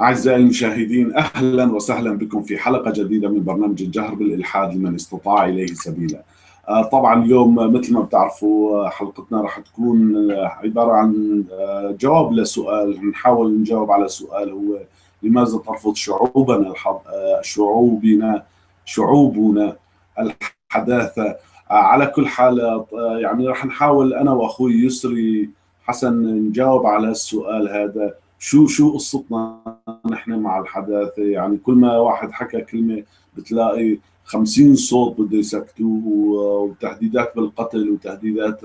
أعزائي المشاهدين أهلا وسهلا بكم في حلقة جديدة من برنامج الجهر بالإلحاد لمن استطاع إليه سبيلا. آه، طبعا اليوم مثل ما بتعرفوا حلقتنا راح تكون عبارة عن آه، جواب لسؤال. نحاول نجاوب على سؤال هو لماذا ترفض شعوبنا آه، شعوبنا شعوبنا الحداثة؟ على كل حال يعني راح نحاول أنا وأخوي يسري حسن نجاوب على السؤال هذا. شو شو قصتنا نحن مع الحداثة؟ يعني كل ما واحد حكى كلمة بتلاقي خمسين صوت بده يسكتوه وتهديدات بالقتل وتهديدات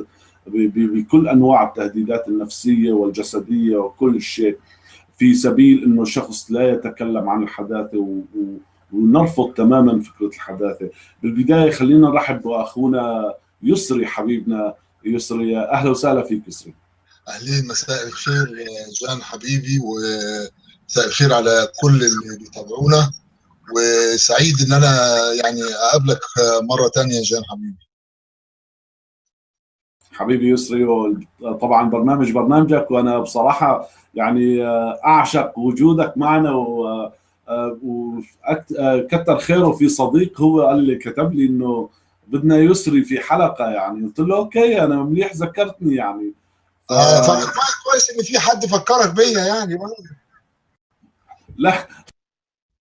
بكل أنواع التهديدات النفسية والجسدية وكل شيء. في سبيل إنه شخص لا يتكلم عن الحداثة ونرفض تماما فكرة الحداثة. بالبداية خلينا نرحب بأخونا يسري حبيبنا. يسري أهلا وسهلا فيك يسري. أهلين مساء الخير جان حبيبي ومساء الخير على كل اللي بيتابعونا. وسعيد إن أنا يعني أقابلك مرة ثانية جان حبيبي. حبيبي يسري طبعا برنامج برنامجك وأنا بصراحة يعني أعشق وجودك معنا و وكتر خيره في صديق هو قال لي كتب لي إنه بدنا يسري في حلقة يعني. قلت له أوكي أنا مليح ذكرتني يعني. آه كويس إن في حد فكرك بيا يعني لا.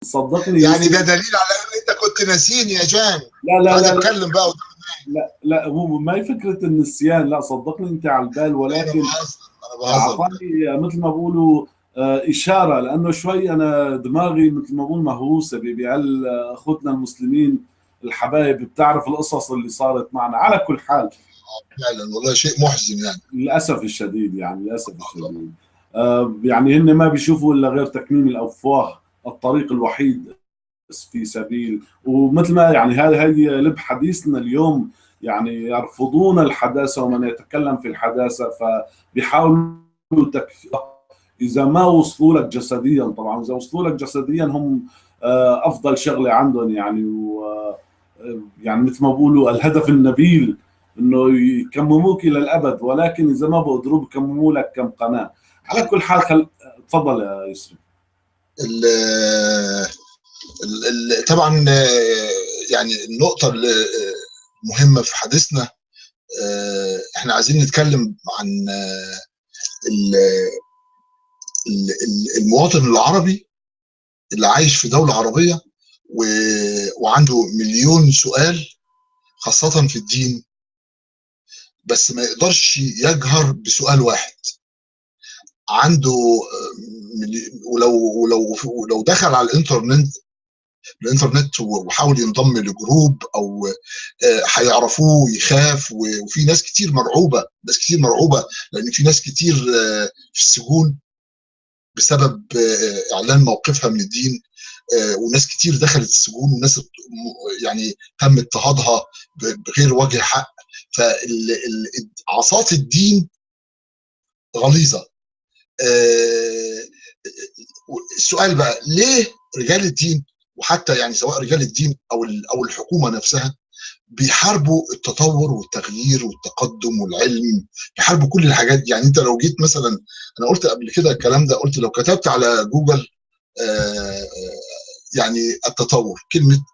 صدقني يعني ده دليل على إن أنت كنت ناسيني يا جان. لا لا لا اتكلم بقى لا لا مو ما هي فكرة النسيان. لا صدقني أنت على البال ولكن أعطاني مثل ما بقولوا إشارة لأنه شوي أنا دماغي مثل ما بقول مهووسة بهال أخوتنا المسلمين الحبايب. بتعرف القصص اللي صارت معنا. على كل حال فعلا والله شيء محزن يعني. للأسف الشديد يعني للأسف الشديد. آه يعني هن ما بيشوفوا إلا غير تكميم الأفواه الطريق الوحيد في سبيل. ومثل ما يعني هذه هي لب حديثنا اليوم يعني يرفضون الحداثة ومن يتكلم في الحداثة فبيحاولوا إذا ما وصلوا لك جسديا طبعا إذا وصلوا لك جسديا هم آه أفضل شغلة عندهم يعني و يعني مثل ما بقولوا الهدف النبيل. إنه يكمموك إلى الأبد ولكن إذا ما بقدروا بكمموا لك كم قناة. على كل حال خل... تفضل يا يسري طبعا يعني النقطة المهمه في حديثنا. إحنا عايزين نتكلم عن المواطن العربي اللي عايش في دولة عربية وعنده مليون سؤال خاصة في الدين. بس ما يقدرش يجهر بسؤال واحد. عنده ولو ولو ولو دخل على الإنترنت الإنترنت وحاول ينضم لجروب أو هيعرفوه يخاف وفي ناس كتير مرعوبة ناس كتير مرعوبة لأن في ناس كتير في السجون بسبب إعلان موقفها من الدين. وناس كتير دخلت السجون وناس يعني تم اضطهادها بغير وجه حق. فعصات الدين غليظة. السؤال بقى ليه رجال الدين وحتى يعني سواء رجال الدين أو أو الحكومة نفسها بيحاربوا التطور والتغيير والتقدم والعلم بيحاربوا كل الحاجات يعني انت لو جيت مثلا أنا قلت قبل كده الكلام ده قلت لو كتبت على جوجل يعني التطور كلمة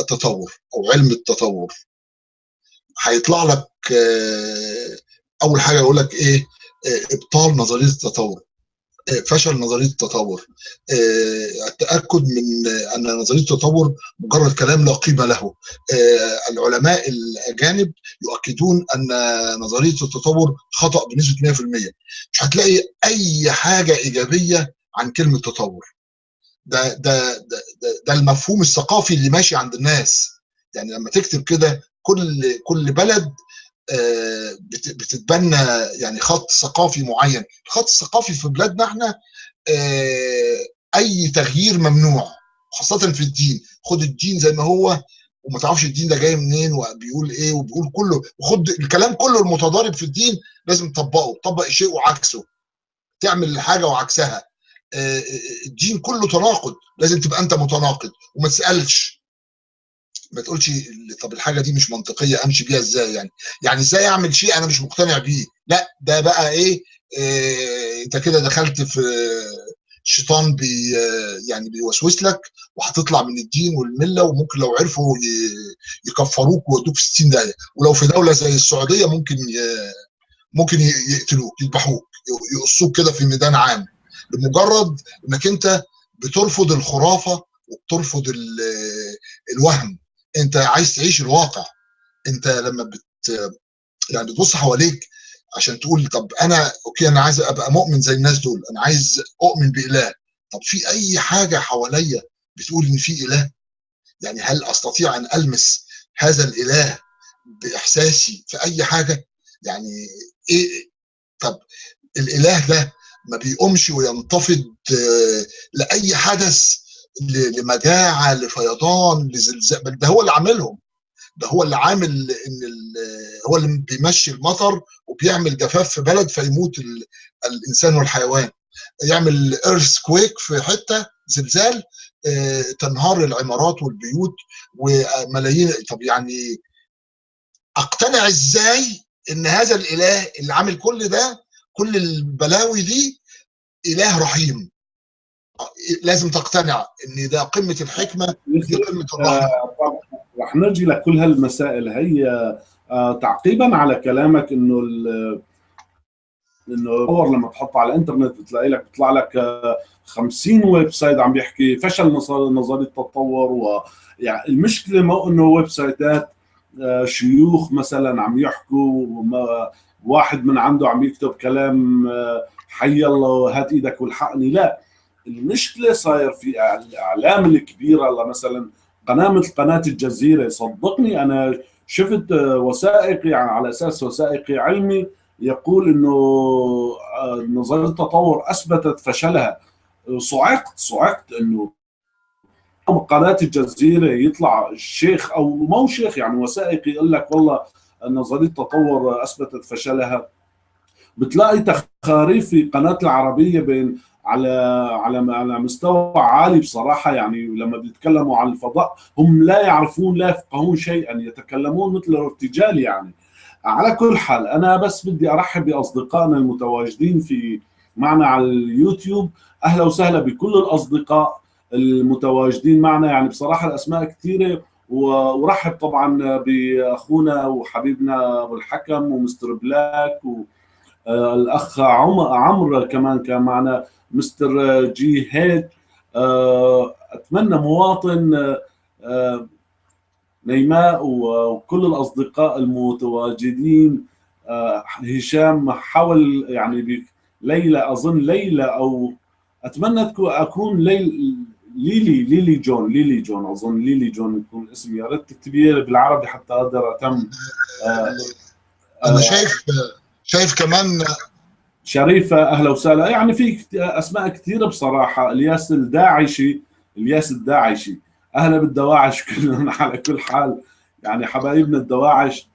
التطور أو علم التطور. هيطلع لك أول حاجة يقول لك إيه؟ إبطال نظرية التطور فشل نظرية التطور التأكد من أن نظرية التطور مجرد كلام لا قيمة له. العلماء الأجانب يؤكدون أن نظرية التطور خطأ بنسبة 100% مش هتلاقي أي حاجة إيجابية عن كلمة تطور. ده ده ده, ده, المفهوم الثقافي اللي ماشي عند الناس. يعني لما تكتب كده كل كل بلد بتتبنى يعني خط ثقافي معين. الخط الثقافي في بلادنا إحنا أي تغيير ممنوع خاصة في الدين. خد الدين زي ما هو وما تعرفش الدين ده جاي منين وبيقول إيه وبيقول كله. وخد الكلام كله المتضارب في الدين لازم تطبقه تطبق شيء وعكسه. تعمل الحاجة وعكسها. الدين كله تناقض. لازم تبقى أنت متناقض وما تسألش. ما تقولش طب الحاجة دي مش منطقية أمشي بيها إزاي يعني؟ يعني إزاي أعمل شيء أنا مش مقتنع بيه؟ لا ده بقى إيه, إيه أنت كده دخلت في الشيطان بي يعني بيوسوس لك وهتطلع من الدين والملة وممكن لو عرفوا يكفروك ويودوك في 60 داهية. ولو في دولة زي السعودية ممكن ممكن يقتلوك يذبحوك يقصوك كده في ميدان عام. لمجرد إنك أنت بترفض الخرافة وبترفض الوهم. أنت عايز تعيش الواقع. أنت لما بت يعني بتبص حواليك عشان تقول طب أنا أوكي أنا عايز أبقى مؤمن زي الناس دول. أنا عايز أؤمن بإله. طب في أي حاجة حواليا بتقول إن في إله؟ يعني هل أستطيع أن ألمس هذا الإله بإحساسي في أي حاجة؟ يعني إيه؟ طب الإله ده ما بيقومش وينتفض لأي حدث لمجاعة لفيضان لزلزال بل ده هو اللي عاملهم. ده هو اللي عامل إن هو اللي بيمشي المطر وبيعمل جفاف في بلد فيموت الإنسان والحيوان. يعمل earthquake في حتة زلزال تنهار العمارات والبيوت وملايين. طب يعني أقتنع إزاي إن هذا الإله اللي عامل كل ده كل البلاوي دي إله رحيم. لازم تقتنع إن ده قمة الحكمة دي قمة الرحمة. رح نرجي لكل هالمسائل. هي آه تعقيبا على كلامك إنه إنه تصور لما تحطه على الإنترنت بتلاقي لك بيطلع لك آه 50 website عم بيحكي فشل نظرية التطور و يعني المشكلة مو إنه website ات آه شيوخ مثلا عم يحكوا واحد من عنده عم يكتب كلام حي الله هات إيدك والحقني. لا المشكلة صاير في الاعلام الكبيره مثلا قناة مثل قناة الجزيرة صدقني. أنا شفت وثائقي يعني على أساس وثائقي علمي يقول إنه نظرية التطور أثبتت فشلها. صعقت صعقت إنه قناة الجزيرة يطلع الشيخ أو مو شيخ يعني وثائقي يقول لك والله نظريه التطور اثبتت فشلها. بتلاقي تخاريف في قناة العربية بين على على على مستوى عالي بصراحة. يعني لما بيتكلموا عن الفضاء هم لا يعرفون لا يفقهون شيئا يتكلمون مثل الارتجال يعني. على كل حال أنا بس بدي أرحب بأصدقائنا المتواجدين في معنا على اليوتيوب. أهلا وسهلا بكل الأصدقاء المتواجدين معنا. يعني بصراحة الأسماء كثيرة ورحب طبعا بأخونا وحبيبنا أبو الحكم و Mr. Black والاخ عمرو كمان كان معنا Mr. جي هيد. أتمنى مواطن نيماء وكل الأصدقاء المتواجدين. هشام حاول يعني ليلى أظن ليلى أو أتمنى أكون ليل ليلي ليلي جون ليلي جون أظن ليلي جون يكون اسمي. يا ريت تكتبيه بالعربي حتى أقدر أتم. أنا شايف شايف كمان شريفه أهلا وسهلا. يعني في أسماء كثيره بصراحة. الياس الداعشي الياس الداعشي. أهلا بالدواعش كلهم على كل حال. يعني حبايبنا الدواعش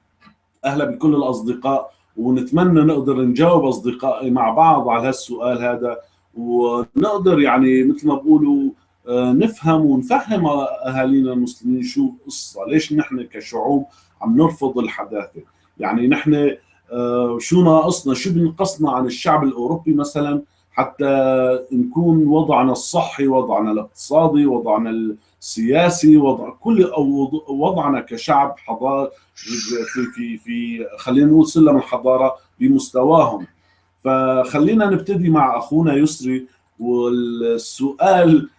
أهلا بكل الأصدقاء. ونتمنى نقدر نجاوب أصدقائي مع بعض على هالسؤال هذا. ونقدر يعني مثل ما بقولوا نفهم ونفهم أهالينا المسلمين شو القصة. ليش نحن كشعوب عم نرفض الحداثة؟ يعني نحن شو ناقصنا؟ شو بنقصنا عن الشعب الأوروبي مثلا؟ حتى نكون وضعنا الصحي وضعنا الاقتصادي وضعنا السياسي وضع كل أو وضعنا كشعب حضاره في في في خلينا نقول سلم الحضارة بمستواهم. فخلينا نبتدي مع أخونا يسري والسؤال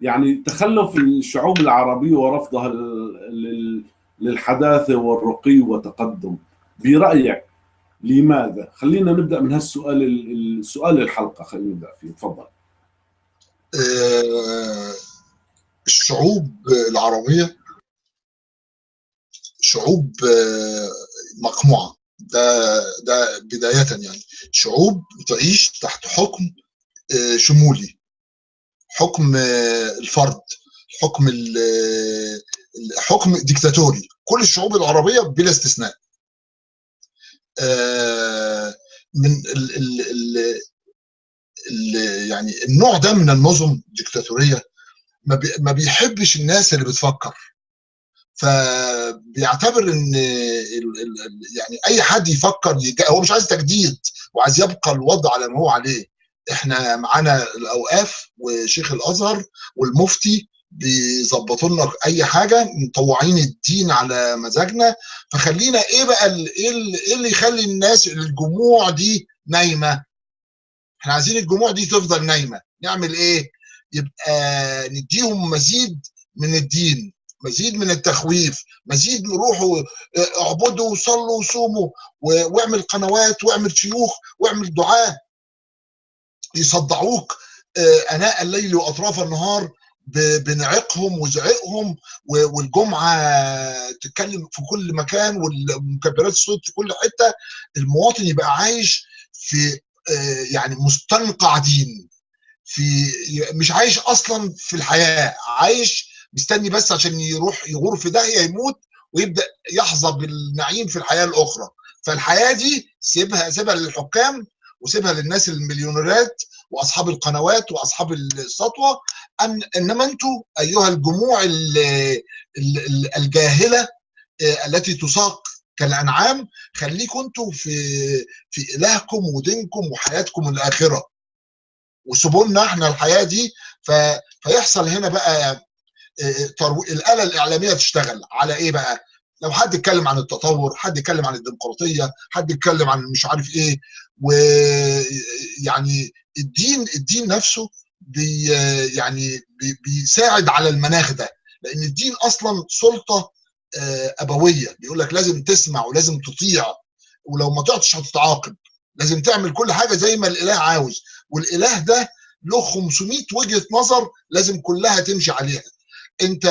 يعني تخلف الشعوب العربية ورفضها للحداثة والرقي والتقدم. برأيك لماذا؟ خلينا نبدأ من هالسؤال السؤال الحلقة. خلينا نبدأ فيه. تفضل. الشعوب العربية شعوب مقموعة. ده ده بداية يعني. شعوب تعيش تحت حكم شمولي. حكم الفرد حكم حكم ديكتاتوري. كل الشعوب العربية بلا استثناء. من ال ال ال ال يعني النوع ده من النظم الديكتاتوريه ما بيحبش الناس اللي بتفكر. فبيعتبر إن يعني أي حد يفكر هو مش عايز تجديد وعايز يبقى الوضع على ما هو عليه. إحنا معانا الأوقاف وشيخ الأزهر والمفتي بيظبطوا لنا أي حاجة مطوعين الدين على مزاجنا. فخلينا إيه بقى إيه إيه اللي يخلي الناس الجموع دي نايمة؟ إحنا عايزين الجموع دي تفضل نايمة. نعمل إيه؟ يبقى نديهم مزيد من الدين مزيد من التخويف مزيد روحوا اعبدوا وصلوا وصوموا واعمل قنوات واعمل شيوخ واعمل دعاه يصدعوك أناء الليل وأطراف النهار بنعقهم وزعقهم والجمعة تتكلم في كل مكان والمكبرات الصوت في كل حتة. المواطن يبقى عايش في يعني مستنقع دين في مش عايش أصلا في الحياة عايش مستني بس عشان يروح يغور في داهية يموت ويبدأ يحظى بالنعيم في الحياة الأخرى. فالحياة دي سيبها سيبها للحكام وسيبها للناس المليونيرات وأصحاب القنوات وأصحاب السطوة. أن إنما أنتم أيها الجموع الجاهلة التي تساق كالأنعام خليكم أنتم في في إلهكم ودينكم وحياتكم الآخرة. وسيبوا لنا إحنا الحياة دي ف... فيحصل هنا بقى ترو... الآلة الإعلامية تشتغل. على إيه بقى؟ لو حد اتكلم عن التطور، حد اتكلم عن الديمقراطية، حد اتكلم عن مش عارف إيه ويعني الدين الدين نفسه بي يعني بي بيساعد على المناخ ده لأن الدين أصلا سلطة أبوية. بيقول لك لازم تسمع ولازم تطيع ولو ما طعتش هتتعاقب. لازم تعمل كل حاجة زي ما الإله عاوز. والإله ده له 500 وجهة نظر لازم كلها تمشي عليها. انت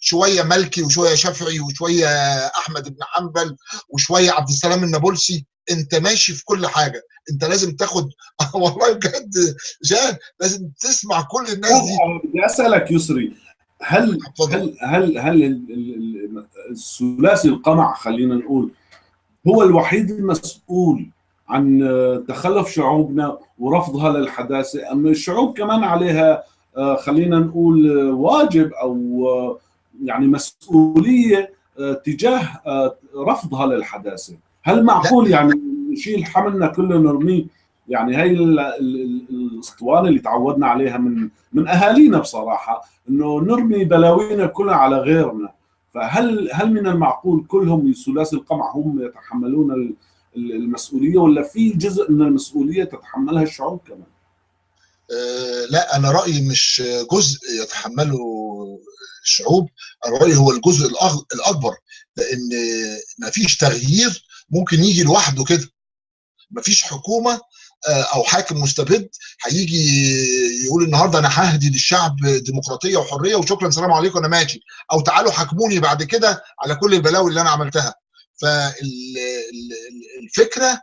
شوية ملكي وشوية شافعي وشوية أحمد بن حنبل وشوية عبد السلام النابلسي انت ماشي في كل حاجة. انت لازم تاخد والله بجد جان لازم تسمع كل الناس دي. بدي اسالك يسري. هل هل هل هل الثلاثي القمع خلينا نقول هو الوحيد المسؤول عن تخلف شعوبنا ورفضها للحداثة اما الشعوب كمان عليها خلينا نقول واجب أو يعني مسؤولية تجاه رفضها للحداثة. هل معقول يعني نشيل حملنا كله نرميه؟ يعني هي الاسطوانة اللي تعودنا عليها من من أهالينا بصراحة إنه نرمي بلاوينا كلها على غيرنا. فهل هل من المعقول كلهم ثلاثي القمع هم يتحملون المسؤولية ولا في جزء من المسؤولية تتحملها الشعوب كمان؟ أه لا أنا رأيي مش جزء يتحمله الشعوب أنا رأيي هو الجزء الأكبر لأن ما فيش تغيير ممكن يجي لوحده كده. مفيش حكومة أو حاكم مستبد هيجي يقول النهارده أنا ههدي للشعب ديمقراطية وحرية وشكرا سلام عليكم أنا ماشي. أو تعالوا حاكموني بعد كده على كل البلاوي اللي أنا عملتها. فالفكرة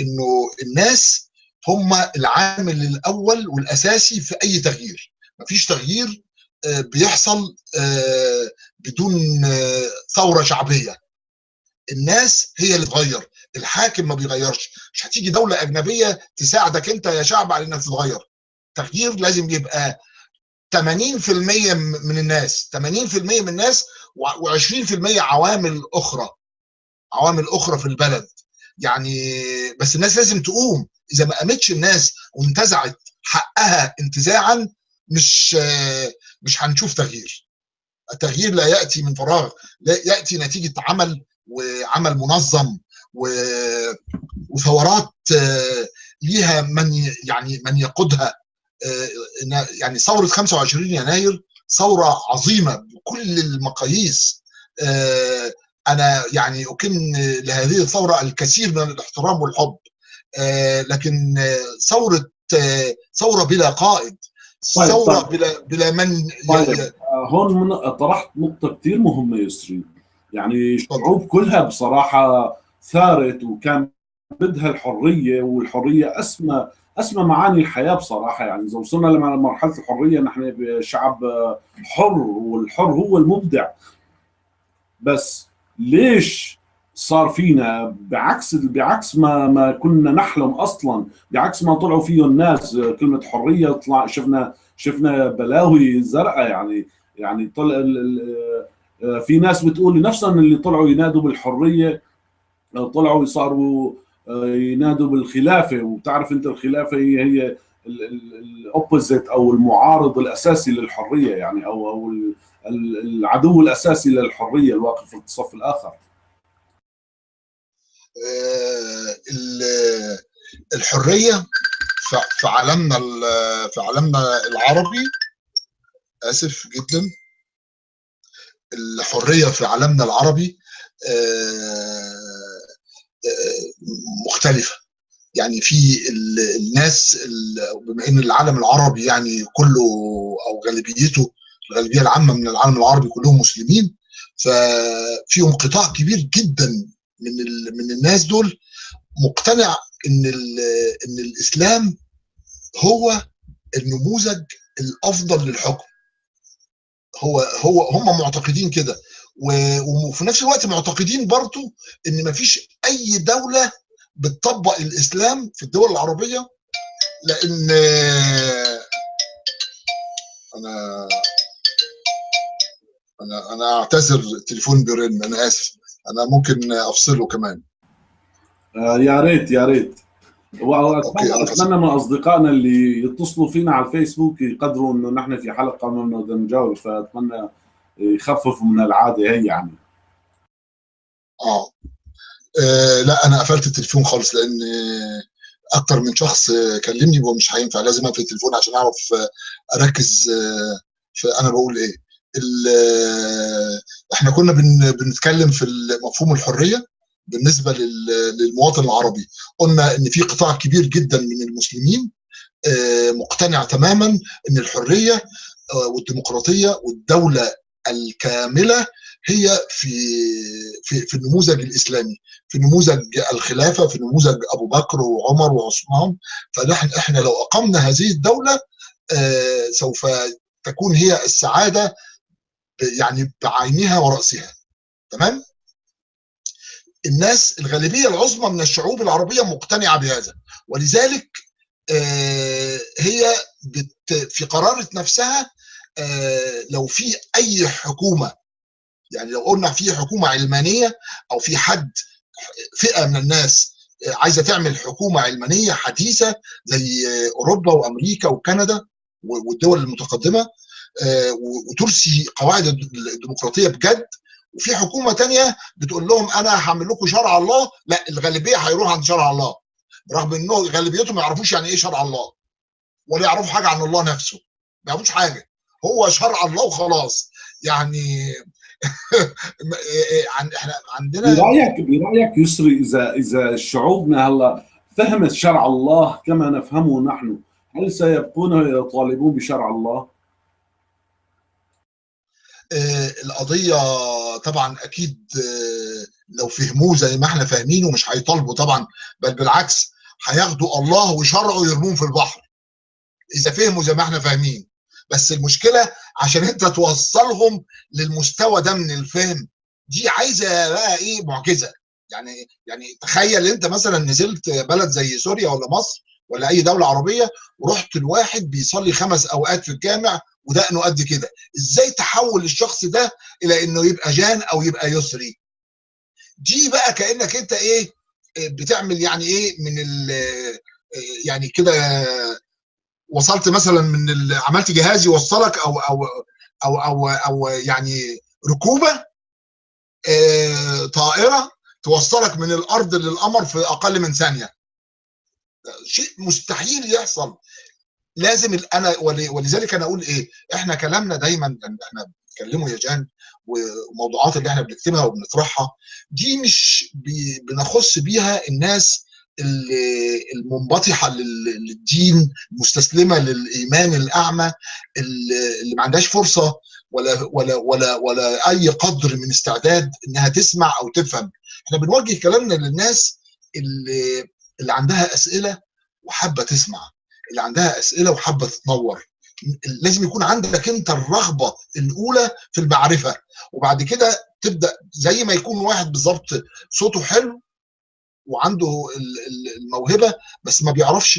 إنه الناس هم العامل الأول والأساسي في أي تغيير. مفيش تغيير بيحصل بدون ثورة شعبية. الناس هي اللي تغير الحاكم ما بيغيرش. مش هتيجي دولة أجنبية تساعدك أنت يا شعب على إنك تتغير. تغيير لازم يبقى 80% من الناس 80% من الناس و20% عوامل أخرى. عوامل أخرى في البلد. يعني بس الناس لازم تقوم. إذا ما قامتش الناس وانتزعت حقها انتزاعا مش مش هنشوف تغيير. التغيير لا يأتي من فراغ لا يأتي نتيجة عمل وعمل منظم. وثورات ليها من يعني من يقودها. يعني ثورة 25 يناير ثورة عظيمة بكل المقاييس. أنا يعني أكن لهذه الثورة الكثير من الاحترام والحب. لكن ثورة ثورة بلا قائد ثورة طيب. بلا بلا من طيب. هون من طرحت نقطة كثير مهمة يسري يعني الشعوب كلها بصراحة ثارت وكان بدها الحرية والحرية أسمى أسمى معاني الحياة بصراحة يعني إذا وصلنا لمرحلة الحرية نحن شعب حر والحر هو المبدع بس ليش صار فينا بعكس بعكس ما ما كنا نحلم أصلا بعكس ما طلعوا فيه الناس كلمة حرية طلع شفنا شفنا بلاوي زرقاء يعني يعني طلع في ناس بتقول نفسهم اللي طلعوا ينادوا بالحرية طلعوا صاروا ينادوا بالخلافة. وبتعرف أنت الخلافة هي هي الاوبوزيت أو المعارض الأساسي للحرية يعني أو أو العدو الأساسي للحرية الواقف في الصف الآخر. الحرية في عالمنا في عالمنا العربي. آسف جدا. الحرية في عالمنا العربي مختلفة. يعني في الناس بما إن العالم العربي يعني كله أو غالبيته الغالبية العامة من العالم العربي كلهم مسلمين ففيهم قطاع كبير جدا من من الناس دول مقتنع إن إن الإسلام هو النموذج الأفضل للحكم. هو هو هم معتقدين كده. وفي نفس الوقت معتقدين برضو إن مفيش أي دولة بتطبق الإسلام في الدول العربية لأن أنا أنا أنا أعتذر التليفون بيرن أنا آسف. أنا ممكن أفصله كمان. آه يا ريت يا ريت. واتمنى أتمنى من أصدقائنا اللي يتصلوا فينا على الفيسبوك يقدروا إنه نحن في حلقة ما بدنا نجاوب فأتمنى يخففوا من العادة هي يعني. آه. آه لا أنا قفلت التليفون خالص لأن أكتر من شخص كلمني ومش هينفع لازم أقفل التليفون عشان أعرف أركز في أنا بقول إيه. إحنا كنا بن بنتكلم في مفهوم الحرية بالنسبة للمواطن العربي. قلنا إن في قطاع كبير جدا من المسلمين مقتنع تماما إن الحرية والديمقراطية والدولة الكاملة هي في في في النموذج الإسلامي في نموذج الخلافة في نموذج أبو بكر وعمر وعثمان. فنحن إحنا لو أقمنا هذه الدولة سوف تكون هي السعادة يعني بعينها ورأسها. تمام؟ الناس الغالبية العظمى من الشعوب العربية مقتنعة بهذا. ولذلك هي في قرارة نفسها لو في أي حكومة يعني لو قلنا في حكومة علمانية أو في حد فئة من الناس عايزة تعمل حكومة علمانية حديثة زي أوروبا وأمريكا وكندا والدول المتقدمة وترسي قواعد الديمقراطية بجد. وفي حكومة تانية بتقول لهم أنا هعمل لكم شرع الله. لا الغالبية هيروح عند شرع الله. رغم إنه غالبيتهم ما يعرفوش يعني إيه شرع الله. ولا يعرفوا حاجة عن الله نفسه. ما يعرفوش حاجة. هو شرع الله وخلاص. يعني إحنا عندنا برأيك برأيك يسري إذا إذا شعوبنا هلا فهمت شرع الله كما نفهمه نحن هل سيبقون يطالبون بشرع الله؟ القضية طبعا أكيد لو فهموه زي ما إحنا فاهمينه مش هيطالبوا طبعا بل بالعكس هياخدوا الله وشرعه ويرموهم في البحر. إذا فهموا زي ما إحنا فاهمين. بس المشكلة عشان أنت توصلهم للمستوى ده من الفهم دي عايزة بقى إيه معجزة. يعني يعني تخيل أنت مثلا نزلت بلد زي سوريا ولا مصر ولا أي دولة عربية ورحت الواحد بيصلي خمس أوقات في الجامع ودقنه قد كده. إزاي تحول الشخص ده إلى إنه يبقى جان أو يبقى يسري؟ دي بقى كأنك أنت إيه بتعمل يعني إيه من ال يعني كده وصلت مثلا من عملت جهاز يوصلك أو أو أو أو, أو يعني ركوبة طائرة توصلك من الأرض للقمر في أقل من ثانية. شيء مستحيل يحصل. لازم أنا ولذلك أنا أقول إيه إحنا كلامنا دايما إحنا بنتكلموا يا جان وموضوعات اللي إحنا بنكتبها وبنطرحها دي مش بنخص بيها الناس المنبطحة للدين المستسلمه للإيمان الأعمى اللي ما عندهاش فرصة ولا ولا ولا ولا أي قدر من استعداد إنها تسمع أو تفهم. إحنا بنوجه كلامنا للناس اللي اللي عندها أسئلة وحابة تسمع اللي عندها أسئلة وحابة تتنور. لازم يكون عندك أنت الرغبة الأولى في المعرفة وبعد كده تبدأ زي ما يكون واحد بالظبط صوته حلو وعنده الموهبة بس ما بيعرفش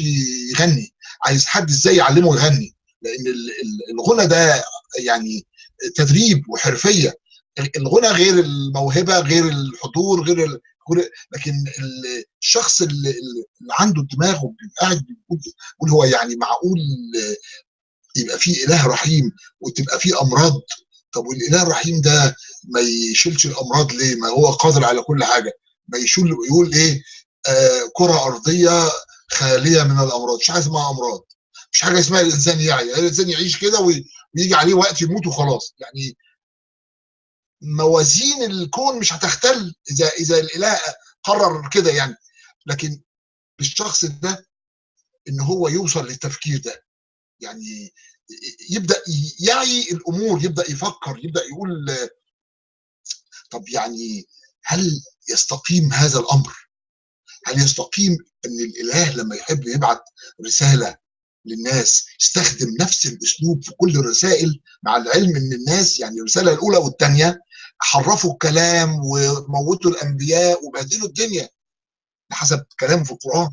يغني. عايز حد إزاي يعلمه يغني؟ لأن الغنى ده يعني تدريب وحرفية. الغنى غير الموهبة غير الحضور غير لكن الشخص اللي, عنده دماغ وبيبقى قاعد بيقول هو يعني معقول يبقى في إله رحيم وتبقى في أمراض. طب والإله الرحيم ده ما يشيلش الأمراض ليه؟ ما هو قادر على كل حاجة. ما يشيل يقول إيه؟ آه كرة أرضية خالية من الأمراض. مش حاجة اسمها أمراض. مش حاجة اسمها الإنسان يعي. الإنسان يعيش كده ويجي عليه وقت يموت وخلاص. يعني موازين الكون مش هتختل إذا إذا الإله قرر كده يعني لكن الشخص ده إن هو يوصل للتفكير ده يعني يبدأ يعي الأمور يبدأ يفكر يبدأ يقول طب يعني هل يستقيم هذا الأمر؟ هل يستقيم إن الإله لما يحب يبعت رسالة للناس يستخدم نفس الأسلوب في كل الرسائل مع العلم إن الناس يعني الرسالة الأولى والثانيه حرفوا الكلام وموتوا الأنبياء وبهدلوا الدنيا حسب كلامه في القرآن.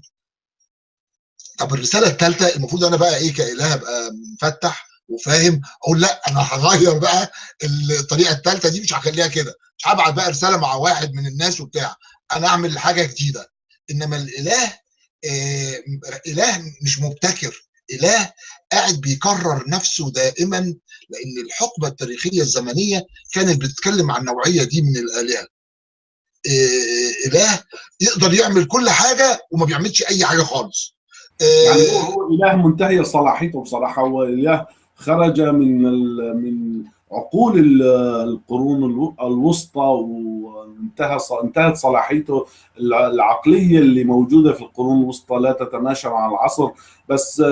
طب الرسالة الثالثه المفروض أنا بقى إيه كإله أبقى مفتح وفاهم أقول لأ أنا هغير بقى الطريقة الثالثه دي مش هخليها كده. مش هبعت بقى رسالة مع واحد من الناس وبتاع. أنا أعمل حاجة جديدة. إنما الإله آه إله مش مبتكر. إله قاعد بيكرر نفسه دائما لأن الحقبة التاريخية الزمنية كانت بتتكلم عن النوعيه دي من الآلهة. آه إله يقدر يعمل كل حاجة وما بيعملش أي حاجة خالص. يعني هو إله منتهي صلاحيته بصراحة. هو إله خرج من من عقول القرون الوسطى وانتهى انتهت صلاحيته العقلية اللي موجودة في القرون الوسطى لا تتماشى مع العصر. بس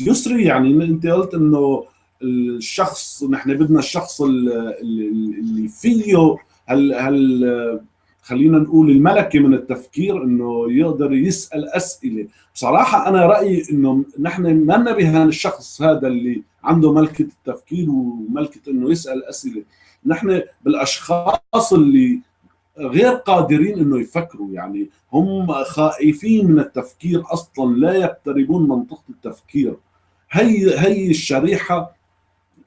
يسري يعني أنت قلت إنه الشخص نحن بدنا الشخص اللي فيه هل هل خلينا نقول الملكة من التفكير إنه يقدر يسأل أسئلة. بصراحة أنا رأيي إنه نحن ما نبه الشخص هذا اللي عنده ملكة التفكير وملكة إنه يسأل أسئلة. نحن بالأشخاص اللي غير قادرين إنه يفكروا يعني هم خائفين من التفكير أصلا لا يقتربون منطقة التفكير. هي هي الشريحة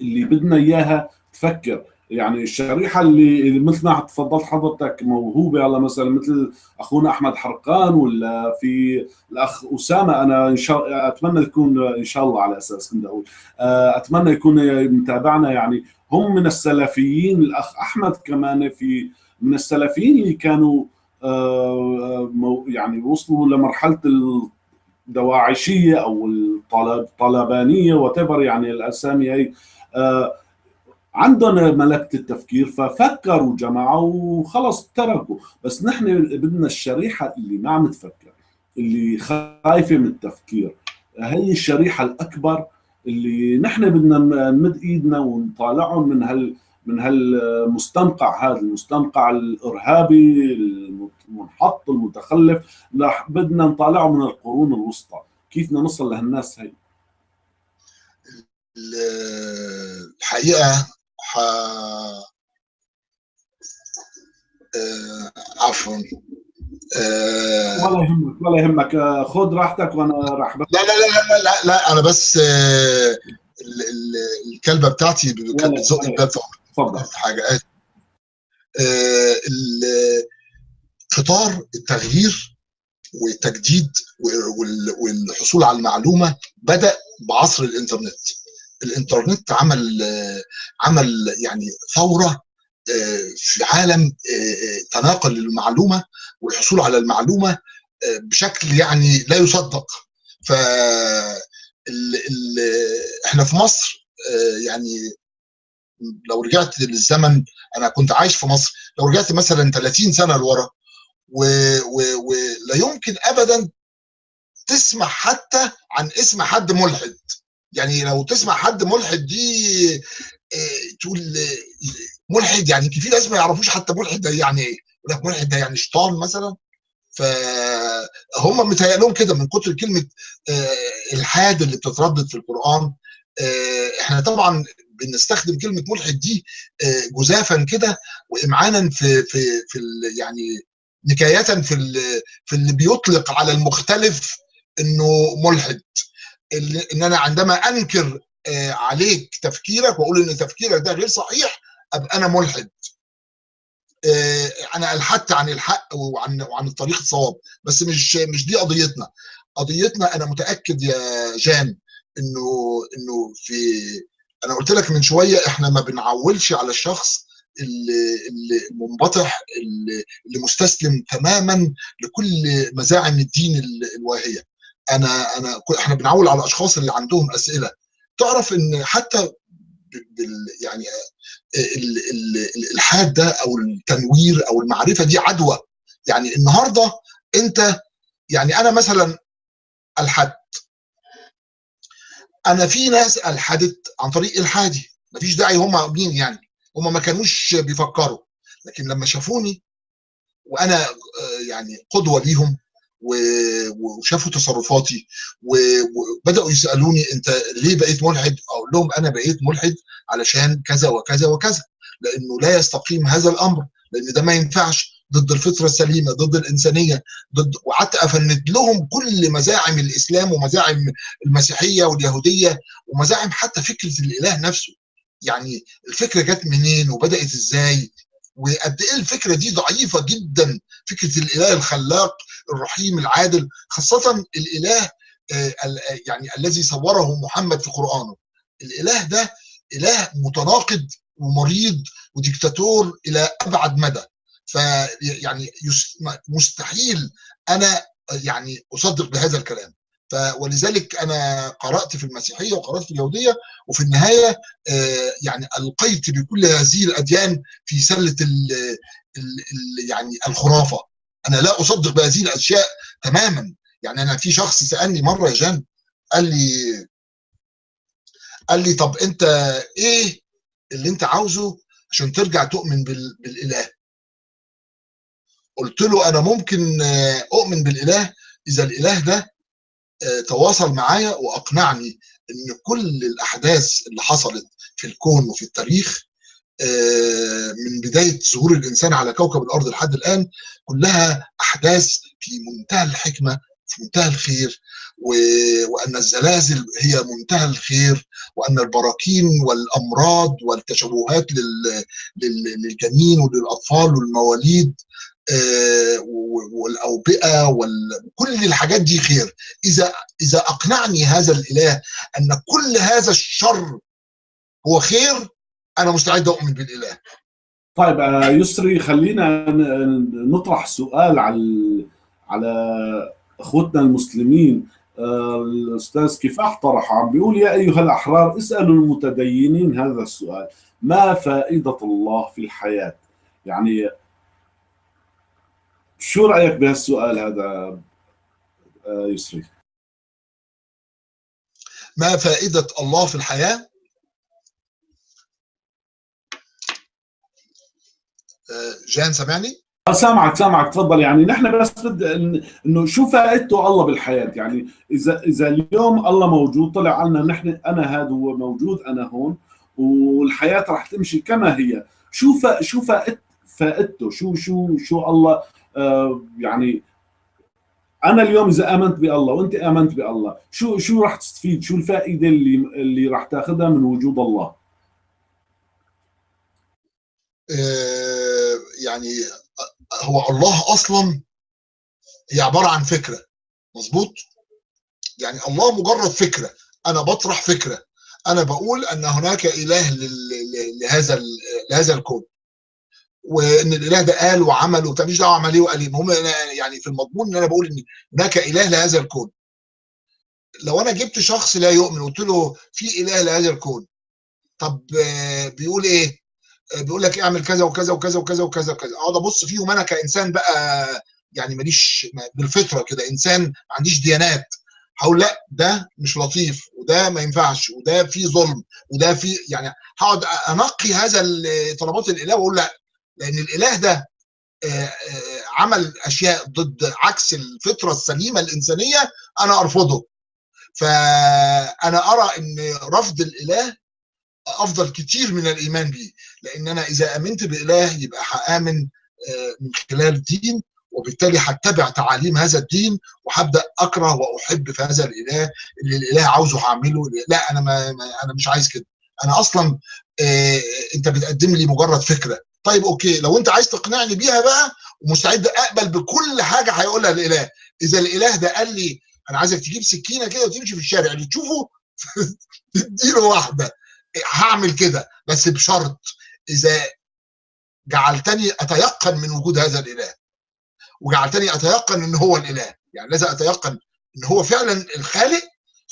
اللي بدنا إياها تفكر. يعني الشريحة اللي مثل ما تفضلت حضرتك موهوبة على مثلا مثل أخونا أحمد حرقان ولا في الأخ أسامة أنا إن شاء أتمنى يكون إن شاء الله على أساس كنت أقول. أتمنى يكون متابعنا. يعني هم من السلفيين الأخ أحمد كمان في من السلفيين اللي كانوا يعني وصلوا لمرحلة الدواعشية أو الطلبانيه وات يعني الأسامي هي عندهم ملكة التفكير ففكروا جماعة وخلص تركوا. بس نحن بدنا الشريحة اللي ما عم تفكر اللي خايفة من التفكير. هي الشريحة الأكبر اللي نحن بدنا نمد إيدنا ونطالعهم من هال من هالمستنقع هذا المستنقع الإرهابي المنحط المتخلف. بدنا نطالعه من القرون الوسطى. كيف بدنا نوصل لهالناس هي؟ الحقيقة ح... آه عفوا. آه ولا يهمك ولا يهمك. خذ راحتك وأنا راح. لا لا لا لا لا, أنا بس آه الكلبة بتاعتي كانت بتزق الباب اتفضل. حاجة آه خطار التغيير والتجديد والحصول على المعلومة بدأ بعصر الإنترنت. الإنترنت عمل عمل يعني ثورة في عالم تناقل المعلومة والحصول على المعلومة بشكل يعني لا يصدق. ف إحنا في مصر يعني لو رجعت للزمن أنا كنت عايش في مصر لو رجعت مثلا 30 سنة لورا ولا يمكن ابدا تسمع حتى عن اسم حد ملحد. يعني لو تسمع حد ملحد دي تقول ملحد يعني في ناس ما يعرفوش حتى ملحد ده يعني إيه؟ يقول لك ملحد ده يعني شيطان مثلا؟ فهم متهيأ كده من كتر كلمة الحاد اللي بتتردد في القرآن. إحنا طبعا بنستخدم كلمة ملحد دي جزافا كده وامعانا في في في يعني نكايه في في اللي بيطلق على المختلف إنه ملحد. ان أنا عندما أنكر عليك تفكيرك وأقول إن تفكيرك ده غير صحيح أبقى أنا ملحد. أنا الحدت عن الحق وعن وعن الطريق الصواب. بس مش مش دي قضيتنا. قضيتنا أنا متأكد يا جان إنه إنه في أنا قلت لك من شوية إحنا ما بنعولش على الشخص اللي المنبطح اللي مستسلم تماما لكل مزاعم الدين الواهية. أنا أنا إحنا بنعول على الأشخاص اللي عندهم أسئلة. تعرف إن حتى بال يعني الإلحاد ده أو التنوير أو المعرفة دي عدوى. يعني النهارده أنت يعني أنا مثلا الحد أنا في ناس ألحدت عن طريق إلحادي. مفيش داعي هم مين يعني؟ هم ما كانوش بيفكروا. لكن لما شافوني وأنا يعني قدوة ليهم وشافوا تصرفاتي وبداوا يسألوني أنت ليه بقيت ملحد؟ أقول لهم أنا بقيت ملحد علشان كذا وكذا وكذا لأنه لا يستقيم هذا الأمر لأن ده ما ينفعش ضد الفطرة السليمة ضد الإنسانية ضد وقعدت أفند لهم كل مزاعم الإسلام ومزاعم المسيحية واليهودية ومزاعم حتى فكرة الإله نفسه يعني الفكرة جت منين وبدأت إزاي وقد إيه الفكرة دي ضعيفة جدا؟ فكرة الإله الخلاق الرحيم العادل خاصة الإله يعني الذي صوره محمد في قرآنه. الإله ده إله متناقض ومريض وديكتاتور إلى أبعد مدى. فيعني مستحيل أنا يعني أصدق بهذا الكلام. ولذلك أنا قرأت في المسيحية وقرأت في اليهودية وفي النهاية يعني ألقيت بكل هذه الأديان في سلة ال ال يعني الخرافة. أنا لا أصدق بهذه الأشياء تماما. يعني أنا في شخص سألني مرة يا جان قال لي قال لي طب أنت إيه اللي أنت عاوزه عشان ترجع تؤمن بالإله؟ قلت له أنا ممكن أؤمن بالإله إذا الإله ده تواصل معايا وأقنعني إن كل الأحداث اللي حصلت في الكون وفي التاريخ من بداية ظهور الإنسان على كوكب الأرض لحد الآن كلها أحداث في منتهى الحكمة في منتهى الخير وأن الزلازل هي منتهى الخير وأن البراكين والأمراض والتشوهات للجنين وللأطفال والمواليد والأوبئة وكل الحاجات دي خير. إذا إذا أقنعني هذا الإله أن كل هذا الشر هو خير أنا مستعد أؤمن بالإله. طيب يسري خلينا نطرح سؤال على على أخوتنا المسلمين. الأستاذ كفاح طرح عم بيقول يا أيها الأحرار اسألوا المتدينين هذا السؤال. ما فائدة الله في الحياة؟ يعني شو رأيك بهالسؤال هذا يسري ما فائدة الله في الحياة؟ جان سامعني؟ سامعك سامعك تفضل. يعني نحن بس بد إنه شو فائدته الله بالحياة؟ يعني إذا إذا اليوم الله موجود طلع لنا نحن أنا هذا هو موجود أنا هون والحياة رح تمشي كما هي. شو فا شو فائد فائدته؟ شو شو شو الله آه يعني أنا اليوم إذا آمنت بالله وأنت آمنت بالله شو شو راح تستفيد؟ شو الفائدة اللي اللي راح تأخذها من وجود الله؟ آه يعني هو الله أصلا هي عبارة عن فكرة مظبوط؟ يعني الله مجرد فكرة أنا بطرح فكرة أنا بقول أن هناك إله لهذا لهذا الكون. وإن الإله ده قال وعمل وبتاع مش دعوة عمليه وقال المهم يعني في المضمون إن أنا بقول إن هناك اله لهذا الكون. لو أنا جبت شخص لا يؤمن وقلت له في إله لهذا الكون طب بيقول إيه؟ بيقول لك اعمل كذا وكذا وكذا وكذا وكذا وكذا. اقعد ابص فيهم أنا كإنسان بقى يعني ماليش بالفطرة كده إنسان ما عنديش ديانات. هقول لأ ده مش لطيف وده ما ينفعش وده فيه ظلم وده فيه يعني هقعد أنقي هذا طلبات الإله وأقول لأ. لأن الإله ده عمل أشياء ضد عكس الفطرة السليمة الإنسانية أنا أرفضه. فأنا أرى إن رفض الإله أفضل كتير من الإيمان به لأن أنا إذا آمنت بإله يبقى هآمن من خلال دين وبالتالي هتبع تعاليم هذا الدين وهبدأ أكره وأحب في هذا الإله اللي الإله عاوزه هعمله. لا أنا ما أنا مش عايز كده. أنا أصلا أنت بتقدم لي مجرد فكرة. طيب أوكي لو أنت عايز تقنعني بيها بقى ومستعد أقبل بكل حاجة هيقولها الإله. إذا الإله ده قال لي أنا عايزك تجيب سكينة كده وتمشي في الشارع. اللي تشوفه تديله واحدة. هعمل كده بس بشرط إذا جعلتني أتيقن من وجود هذا الإله. وجعلتني أتيقن إن هو الإله. يعني لازم أتيقن إن هو فعلا الخالق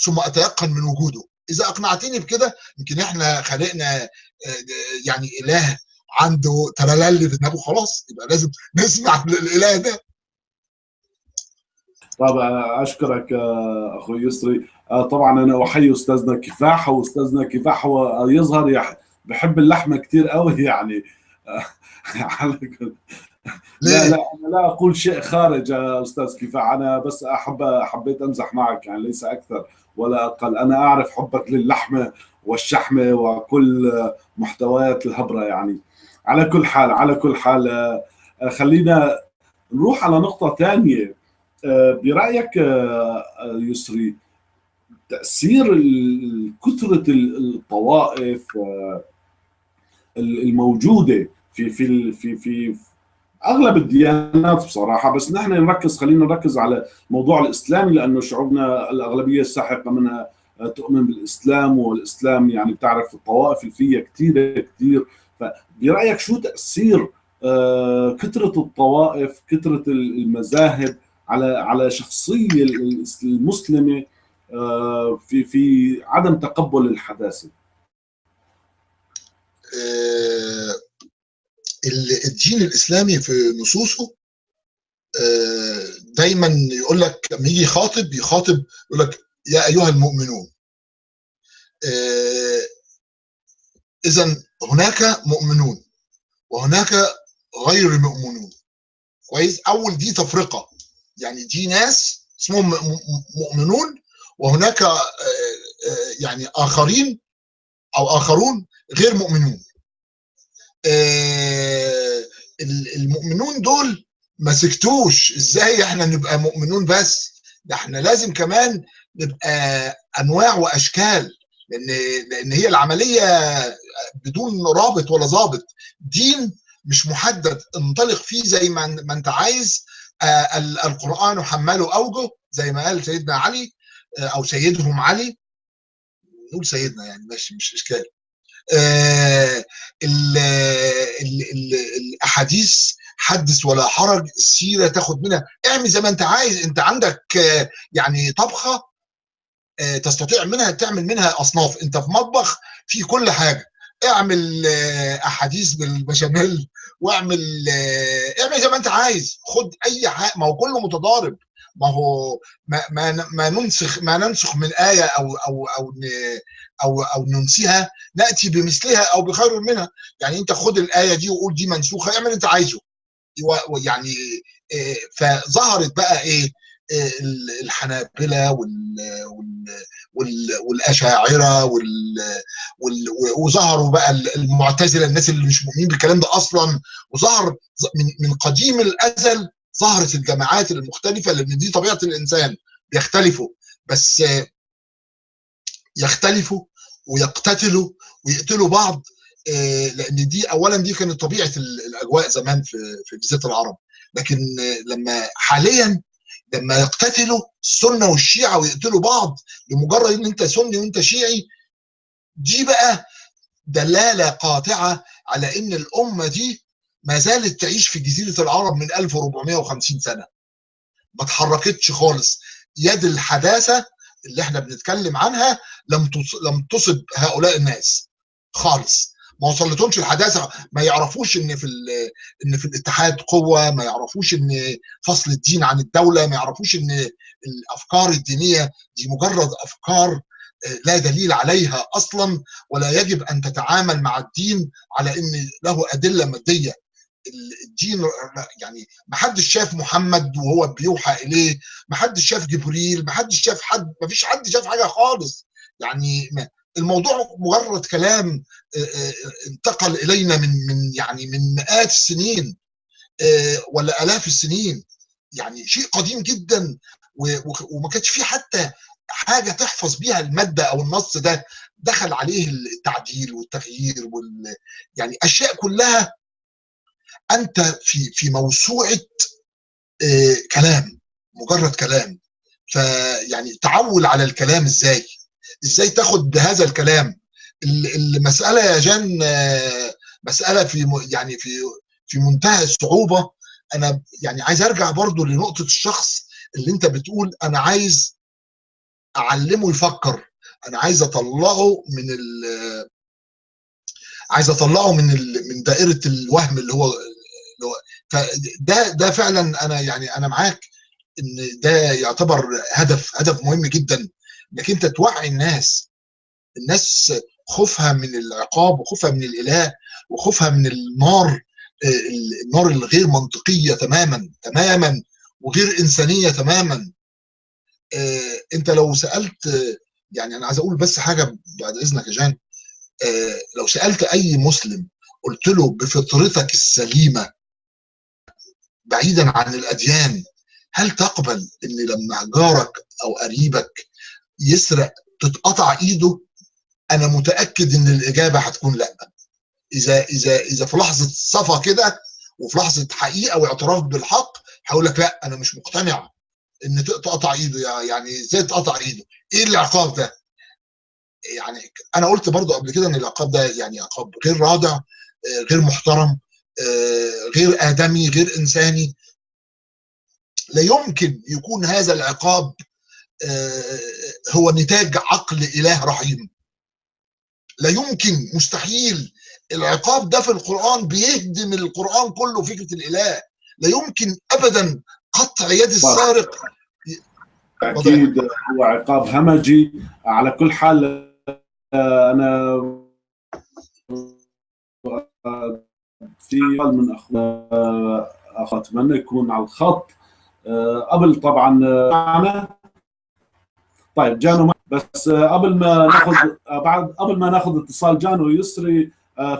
ثم أتيقن من وجوده. إذا أقنعتني بكده يمكن إحنا خلقنا يعني إله عنده ترلل في دماغه خلاص يبقى لازم نسمع للاله ده. طب أشكرك أخوي يسري. طبعا أنا أحيي أستاذنا كفاح وأستاذنا كفاح هو يظهر بحب اللحمة كثير قوي يعني. لا لا أنا لا أقول شيء خارج يا أستاذ كفاح. أنا بس احب حبيت أمزح معك يعني ليس أكثر ولا أقل. أنا أعرف حبك للحمة والشحمة وكل محتويات الهبرة يعني. على كل حال على كل حال خلينا نروح على نقطة ثانية برأيك يسري تأثير كثرة الطوائف الموجودة في في في في أغلب الديانات بصراحة. بس نحن نركز خلينا نركز على الموضوع الإسلامي لأنه شعوبنا الأغلبية الساحقة منها تؤمن بالإسلام والإسلام يعني بتعرف الطوائف اللي فيها كثيره كثير فبرايك شو تأثير كثرة الطوائف كثرة المذاهب على على شخصية المسلمة في في عدم تقبل الحداثة؟ الدين الإسلامي في نصوصه دايما يقول لك لما يجي يخاطب يخاطب يقول لك يا أيها المؤمنون اذا هناك مؤمنون وهناك غير مؤمنون كويس؟ أول دي تفرقة. يعني دي ناس اسمهم مؤمنون وهناك يعني آخرين أو آخرون غير مؤمنون. المؤمنون دول ما سكتوش. إزاي إحنا نبقى مؤمنون بس؟ ده إحنا لازم كمان نبقى أنواع وأشكال لأن لأن هي العملية بدون رابط ولا ضابط. دين مش محدد. انطلق فيه زي ما, ما انت عايز. آه القرآن حمله أوجه زي ما قال سيدنا علي آه أو سيدهم علي. نقول سيدنا يعني ماشي مش اشكال آه ال ال ال الأحاديث حدث ولا حرج السيرة تاخد منها. اعمل زي ما انت عايز. انت عندك يعني طبخة تستطيع منها تعمل منها أصناف. انت في مطبخ في كل حاجة. اعمل أحاديث بالبشاميل واعمل اعمل زي ما أنت عايز. خد أي حاجة ما هو كله متضارب. ما هو ما ما, ما ننسخ ما ننسخ من آية أو أو أو أو أو ننسيها نأتي بمثلها أو بخير منها. يعني أنت خد الآية دي وقول دي منسوخة اعمل أنت عايزه. يعني فظهرت بقى إيه؟ الحنابلة وال وال والأشاعرة وال وظهروا بقى المعتزلة الناس اللي مش مؤمنين بالكلام ده أصلا. وظهر من قديم الأزل ظهرت الجماعات المختلفة لأن دي طبيعة الإنسان بيختلفوا. بس يختلفوا ويقتتلوا ويقتلوا بعض لأن دي اولا دي كانت طبيعة الأجواء زمان في جزيرة العرب. لكن لما حاليا لما يقتتلوا السنة والشيعة ويقتلوا بعض لمجرد إن أنت سني وأنت شيعي دي بقى دلالة قاطعة على إن الأمة دي ما زالت تعيش في جزيرة العرب من 1450 سنة. ما اتحركتش خالص. يد الحداثة اللي إحنا بنتكلم عنها لم لم تصب هؤلاء الناس خالص. ما وصلتهمش الحداثة. ما يعرفوش إن في إن في الاتحاد قوة ما يعرفوش إن فصل الدين عن الدولة ما يعرفوش إن الأفكار الدينية دي مجرد أفكار لا دليل عليها أصلا ولا يجب أن تتعامل مع الدين على إن له أدلة مادية. الدين يعني ما حدش شاف محمد وهو بيوحى إليه ما حدش شاف جبريل ما حدش شاف حد ما فيش حد شاف حاجة خالص. يعني الموضوع مجرد كلام انتقل إلينا من من يعني من مئات السنين ولا آلاف السنين. يعني شيء قديم جدا وما كانش فيه حتى حاجة تحفظ بيها المادة أو النص ده دخل عليه التعديل والتغيير وال يعني أشياء كلها أنت في في موسوعة آه، كلام مجرد كلام. فيعني تعول على الكلام إزاي؟ إزاي تاخد بهذا الكلام؟ المسألة يا جان آه، مسألة في يعني في في منتهى الصعوبة. أنا يعني عايز أرجع برضو لنقطة الشخص اللي أنت بتقول أنا عايز أعلمه يفكر. أنا عايز أطلعه من ال عايز أطلعه من ال من دائرة الوهم اللي هو اللي هو فده ده فعلا أنا يعني أنا معاك إن ده يعتبر هدف هدف مهم جدا. إنك أنت توعي الناس. الناس خوفها من العقاب وخوفها من الإله وخوفها من النار النار الغير منطقية تماما تماما وغير إنسانية تماما. أنت لو سألت يعني أنا عايز أقول بس حاجة بعد إذنك يا جان. لو سألت أي مسلم قلت له بفطرتك السليمة بعيدا عن الأديان هل تقبل إن لما جارك أو قريبك يسرق تتقطع إيده أنا متأكد إن الإجابة هتكون لأ. إذا إذا إذا في لحظة صفا كده وفي لحظة حقيقة واعتراف بالحق هقول لك لأ أنا مش مقتنع إن تقطع إيده يعني إزاي تقطع إيده؟ إيه العقاب ده؟ يعني أنا قلت برضو قبل كده إن العقاب ده يعني عقاب غير رادع غير محترم غير آدمي غير إنساني. لا يمكن يكون هذا العقاب هو نتاج عقل إله رحيم. لا يمكن مستحيل. العقاب ده في القرآن بيهدم القرآن كله فكرة الإله. لا يمكن ابدا قطع يد السارق. أكيد هو عقاب همجي. على كل حال أنا في من أخوة أتمنى يكون على الخط. قبل طبعا معنا طيب جانو بس قبل ما ناخذ بعد قبل ما ناخذ اتصال جانو يسري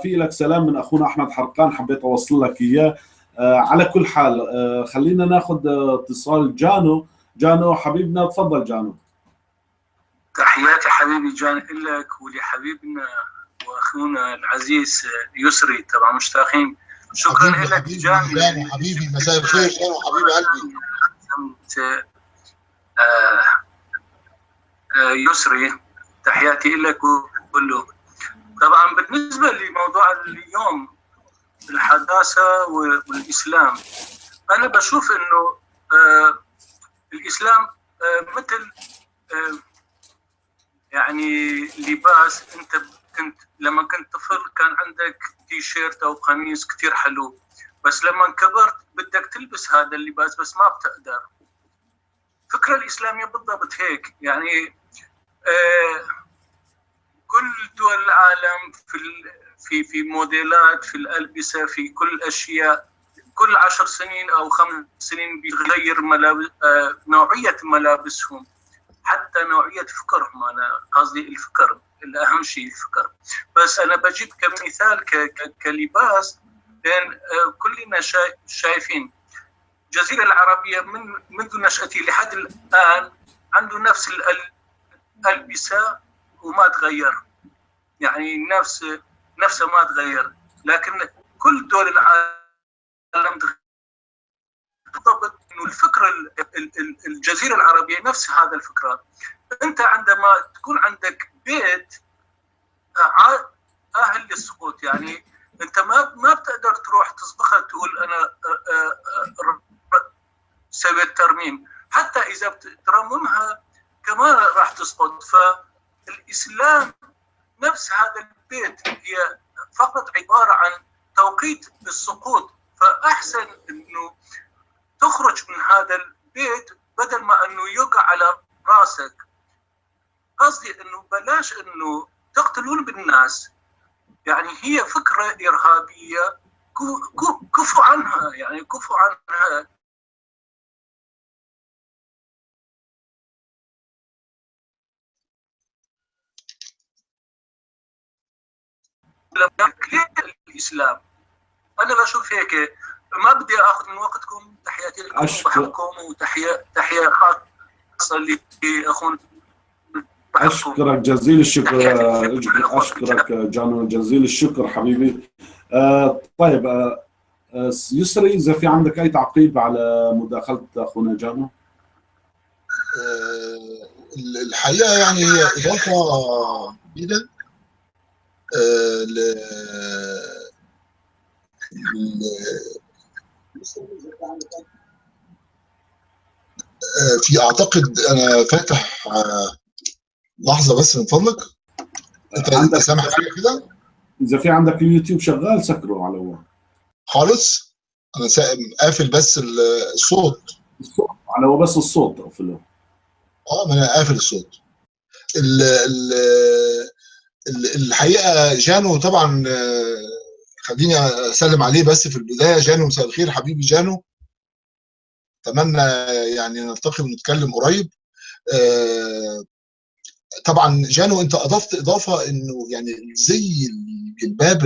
في لك سلام من أخونا أحمد حرقان حبيت أوصل لك إياه. على كل حال خلينا ناخذ اتصال جانو. جانو حبيبنا تفضل جانو. تحياتي حبيبي جان لك ولحبيبنا وأخونا العزيز يسري تبع مشتاقين. شكرا لك جان حبيبي مساء الخير. جان حبيب قلبي. آه. آه يسري تحياتي لك كله. طبعا بالنسبة لموضوع اليوم الحداثة والإسلام أنا بشوف إنه آه الإسلام مثل يعني لباس أنت كنت لما كنت طفل كان عندك تي شيرت أو قميص كثير حلو بس لما كبرت بدك تلبس هذا اللباس بس ما بتقدر. الفكرة الإسلامية بالضبط هيك يعني آه كل دول العالم في في في موديلات في الألبسة في كل الاشياء كل عشر سنين أو خمس سنين بيغير ملابس آه نوعية ملابسهم حتى نوعية فكرهم أنا قصدي الفكر الأهم شيء الفكر بس أنا بجيب كمثال كلباس لأن كلنا شايفين. الجزيرة العربية من منذ نشأتي لحد الآن عنده نفس الالبسه وما تغير. يعني نفس نفسه ما تغير. لكن كل دول العالم بالضبط إنه الفكرة الجزيرة العربية نفس هذا الفكرة. أنت عندما تكون عندك بيت أهل للسقوط يعني أنت ما ما بتقدر تروح تصبغها تقول أنا سويت ترميم. حتى إذا بترممها كمان راح تسقط فالإسلام نفس هذا البيت هي فقط عبارة عن توقيت السقوط فأحسن إنه تخرج من هذا البيت بدل ما إنه يقع على رأسك. قصدي إنه بلاش إنه تقتلون بالناس. يعني هي فكرة إرهابية كفوا عنها يعني كفوا عنها. الإسلام. أنا بشوف هيك ما بدي آخذ من وقتكم تحياتي لكم وبحبكم وتحيه تحيه خاصة لاخونا أشكرك جزيل الشكر أشكرك جانو جزيل الشكر حبيبي. آه طيب آه آه، يسري إذا في عندك أي تعقيب على مداخلة أخونا جانو؟ آه، الحقيقة يعني هي إضافة جديده آه، ل في أعتقد أنا فاتح لحظة بس من فضلك. أنت أنت عندك سامح فيا كده؟ إذا في عندك اليوتيوب شغال سكره على هو خالص؟ أنا قافل بس ال- الصوت. الصوت على هو بس الصوت أقفله. آه ما أنا قافل الصوت. ال ال ال- الحقيقة جانو طبعا آه، خليني أسلم عليه بس في البداية جانو مساء الخير حبيبي جانو. أتمنى يعني نلتقي ونتكلم قريب. آه، طبعا جانو أنت أضفت إضافة إنه يعني زي الجلباب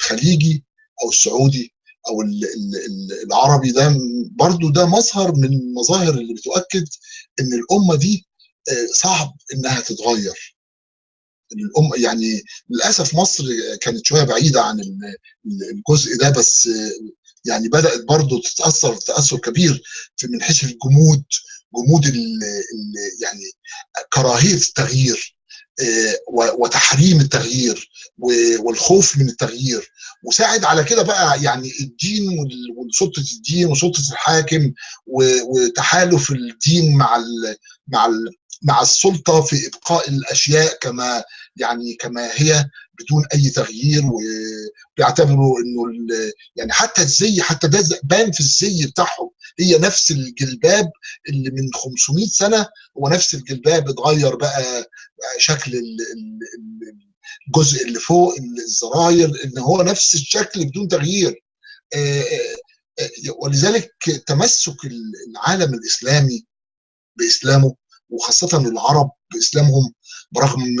الخليجي أو السعودي أو ال- ال- ال- العربي ده برضو ده مظهر من المظاهر اللي بتؤكد إن الأمة دي آه، صعب إنها تتغير. الام يعني للأسف مصر كانت شوية بعيدة عن ال- ال- الجزء ده بس يعني بدأت برضو تتأثر تأثر كبير في من حيث الجمود جمود ال ال يعني كراهية التغيير آه، وتحريم التغيير والخوف من التغيير. وساعد على كده بقى يعني الدين وسلطة الدين وسلطة الحاكم وتحالف الدين مع مع مع السلطة في إبقاء الأشياء كما يعني كما هي بدون أي تغيير وبيعتبروا إنه يعني حتى الزي حتى ده بان في الزي بتاعهم. هي نفس الجلباب اللي من 500 سنة هو نفس الجلباب اتغير بقى شكل ال- ال- ال- الجزء اللي فوق الزراير إن هو نفس الشكل بدون تغيير. ولذلك تمسك العالم الإسلامي بإسلامه وخاصة العرب بإسلامهم برغم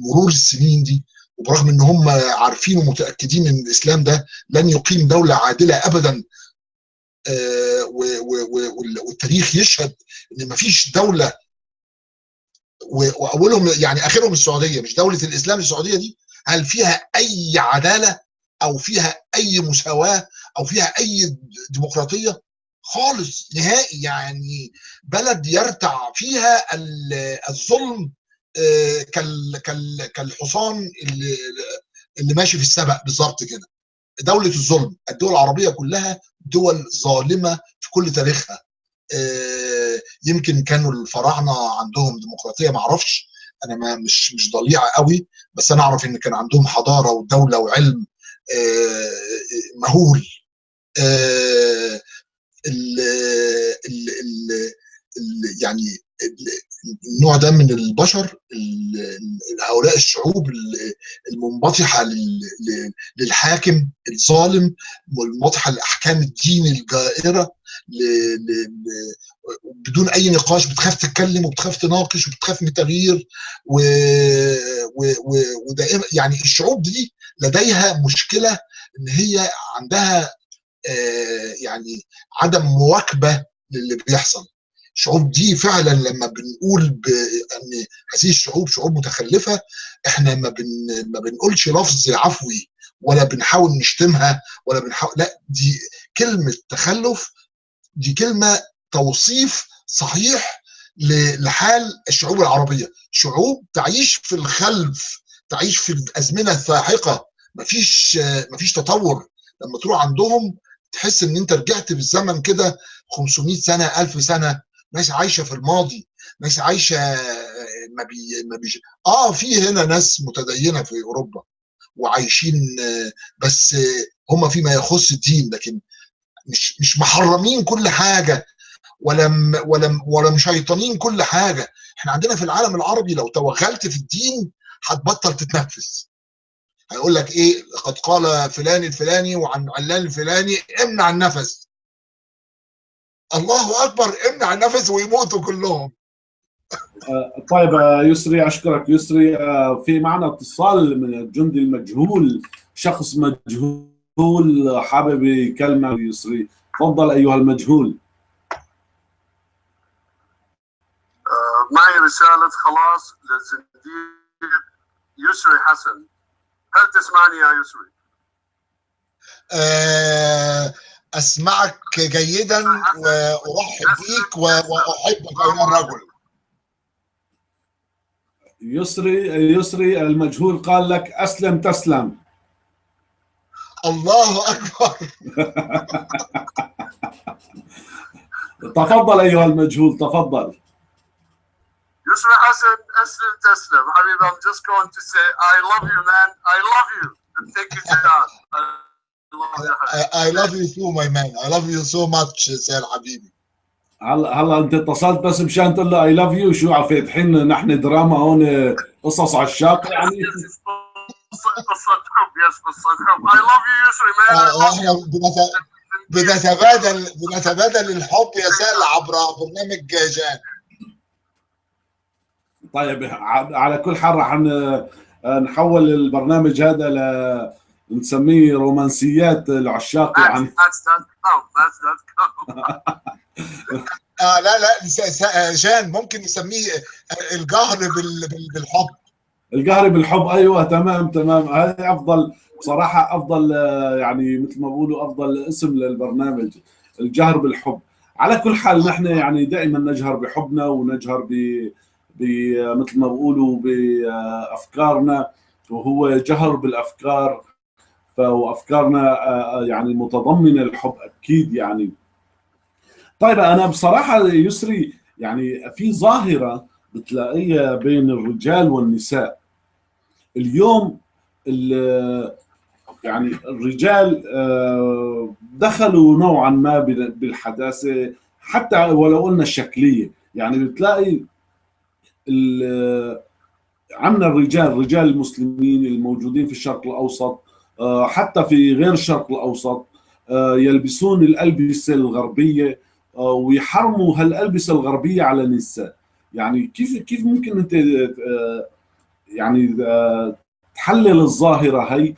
مرور السنين دي وبرغم إن هم عارفين ومتأكدين إن الإسلام ده لن يقيم دولة عادلة ابدا آه، والتاريخ يشهد إن مفيش دولة وأولهم يعني آخرهم السعودية مش دولة الإسلام السعودية دي هل فيها أي عدالة أو فيها أي مساواة أو فيها أي ديمقراطية؟ خالص نهائي يعني بلد يرتع فيها ال- الظلم آه، كال كال كالحصان اللي اللي ماشي في السبق بالظبط كده. دولة الظلم الدول العربية كلها دول ظالمة في كل تاريخها. آه، يمكن كانوا الفراعنة عندهم ديمقراطية ما أعرفش أنا ما مش مش ضليع قوي بس أنا أعرف إن كان عندهم حضارة ودولة وعلم آه، مهول. آه، ال ال ال ال يعني ال- النوع ده من البشر ال- ال- هؤلاء الشعوب ال- المنبطحة لل- لل- للحاكم الظالم والمنبطحه لأحكام الدين الجائرة بدون أي نقاش بتخاف تتكلم وبتخاف تناقش وبتخاف من التغيير. ودائما يعني الشعوب دي لديها مشكلة إن هي عندها يعني عدم مواكبة للي بيحصل. الشعوب دي فعلا لما بنقول بان هذه الشعوب شعوب متخلفة إحنا ما بن ما بنقولش لفظ عفوي ولا بنحاول نشتمها ولا بنحاول لا دي كلمة تخلف دي كلمة توصيف صحيح لحال الشعوب العربية. شعوب تعيش في الخلف تعيش في الأزمنة الساحقة. مفيش مفيش تطور. لما تروح عندهم تحس إن أنت رجعت بالزمن كده 500 سنة 1000 سنة ناس عايشة في الماضي ناس عايشة ما بي ما بيش آه في هنا ناس متدينة في أوروبا وعايشين آه، بس آه، هم فيما يخص الدين لكن مش مش محرمين كل حاجة ولا ولا ولا مشيطنين كل حاجة. إحنا عندنا في العالم العربي لو توغلت في الدين هتبطل تتنفس. هيقول لك إيه؟ قد قال فلان الفلاني وعن علان الفلاني امنع النفس. الله أكبر امنع النفس ويموتوا كلهم. آه، طيب آه، يسري أشكرك يسري. آه، في معنا اتصال من الجندي المجهول شخص مجهول حابب يكلمه يسري. تفضل أيها المجهول. معي رسالة خلاص للزنديق يسري حسن. هل تسمعني يا يسري؟ آه، أسمعك جيدا وأرحب بيك وأحبك ايها الرجل يسري يسري المجهول قال لك أسلم تسلم. الله أكبر. تفضل أيها المجهول تفضل. يسري حسن اسلم تسلم حبيبي I'm just going to say I love you man. I love you. And thank you John I love you حبيبي. I love you too my man. I love you so much سير حبيبي هلا هلا انت اتصلت بس مشان تقول له I love you شو فاتحين نحن دراما هون قصص عشاق يعني. قصة حب. yes قصة حب. I love you يسري man. I love إحنا بنت- بنتبادل بنتبادل الحب يا سال عبر برنامج جان طيب ع- على كل حال راح ن- نحول البرنامج هذا ل نسميه رومانسيات العشاق يعني. آه لا لا س- س- جان ممكن نسميه الجهر بال- بال- بالحب. القهري بالحب أيوه تمام تمام. هذه أفضل بصراحة أفضل آه، يعني مثل ما بقولوا أفضل اسم للبرنامج الجهر بالحب. على كل حال نحن يعني دائما نجهر بحبنا ونجهر ب ب مثل ما بقولوا بأفكارنا وهو جهر بالأفكار. وافكارنا آه، يعني متضمنة الحب أكيد يعني. طيب أنا بصراحة يسري يعني في ظاهرة بتلاقيها بين الرجال والنساء. اليوم ال- يعني الرجال آه، دخلوا نوعا ما بال- بالحداثة حتى ولو قلنا الشكلية. يعني بتلاقي عنا الرجال الرجال المسلمين الموجودين في الشرق الأوسط آه، حتى في غير الشرق الأوسط آه، يلبسون الألبسة الغربية آه، ويحرموا هالألبسة الغربية على النساء يعني كيف كيف ممكن آه، يعني تحلل الظاهرة هي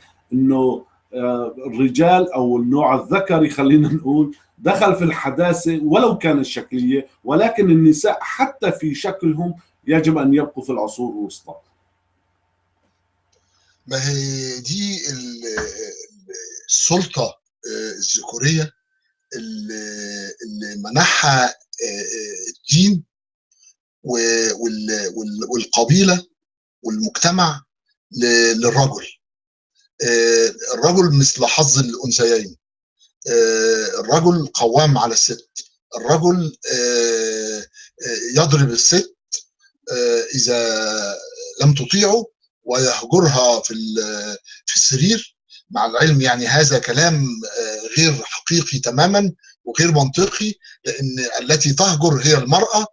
آه، الرجال أو النوع الذكري خلينا نقول دخل في الحداثة ولو كانت شكلية ولكن النساء حتى في شكلهم يجب أن يبقوا في العصور الوسطى. ما هي دي ال- ال- السلطة آه، الذكورية اللي منحها آه، آه، الدين و- وال- وال- والقبيلة والمجتمع للرجل. الرجل مثل حظ الأنثيين. آه، الرجل قوام على الست. الرجل يضرب الست آه، إذا لم تطيعه ويهجرها في في السرير. مع العلم يعني هذا كلام آه، غير حقيقي تماما وغير منطقي لأن التي تهجر هي المرأة.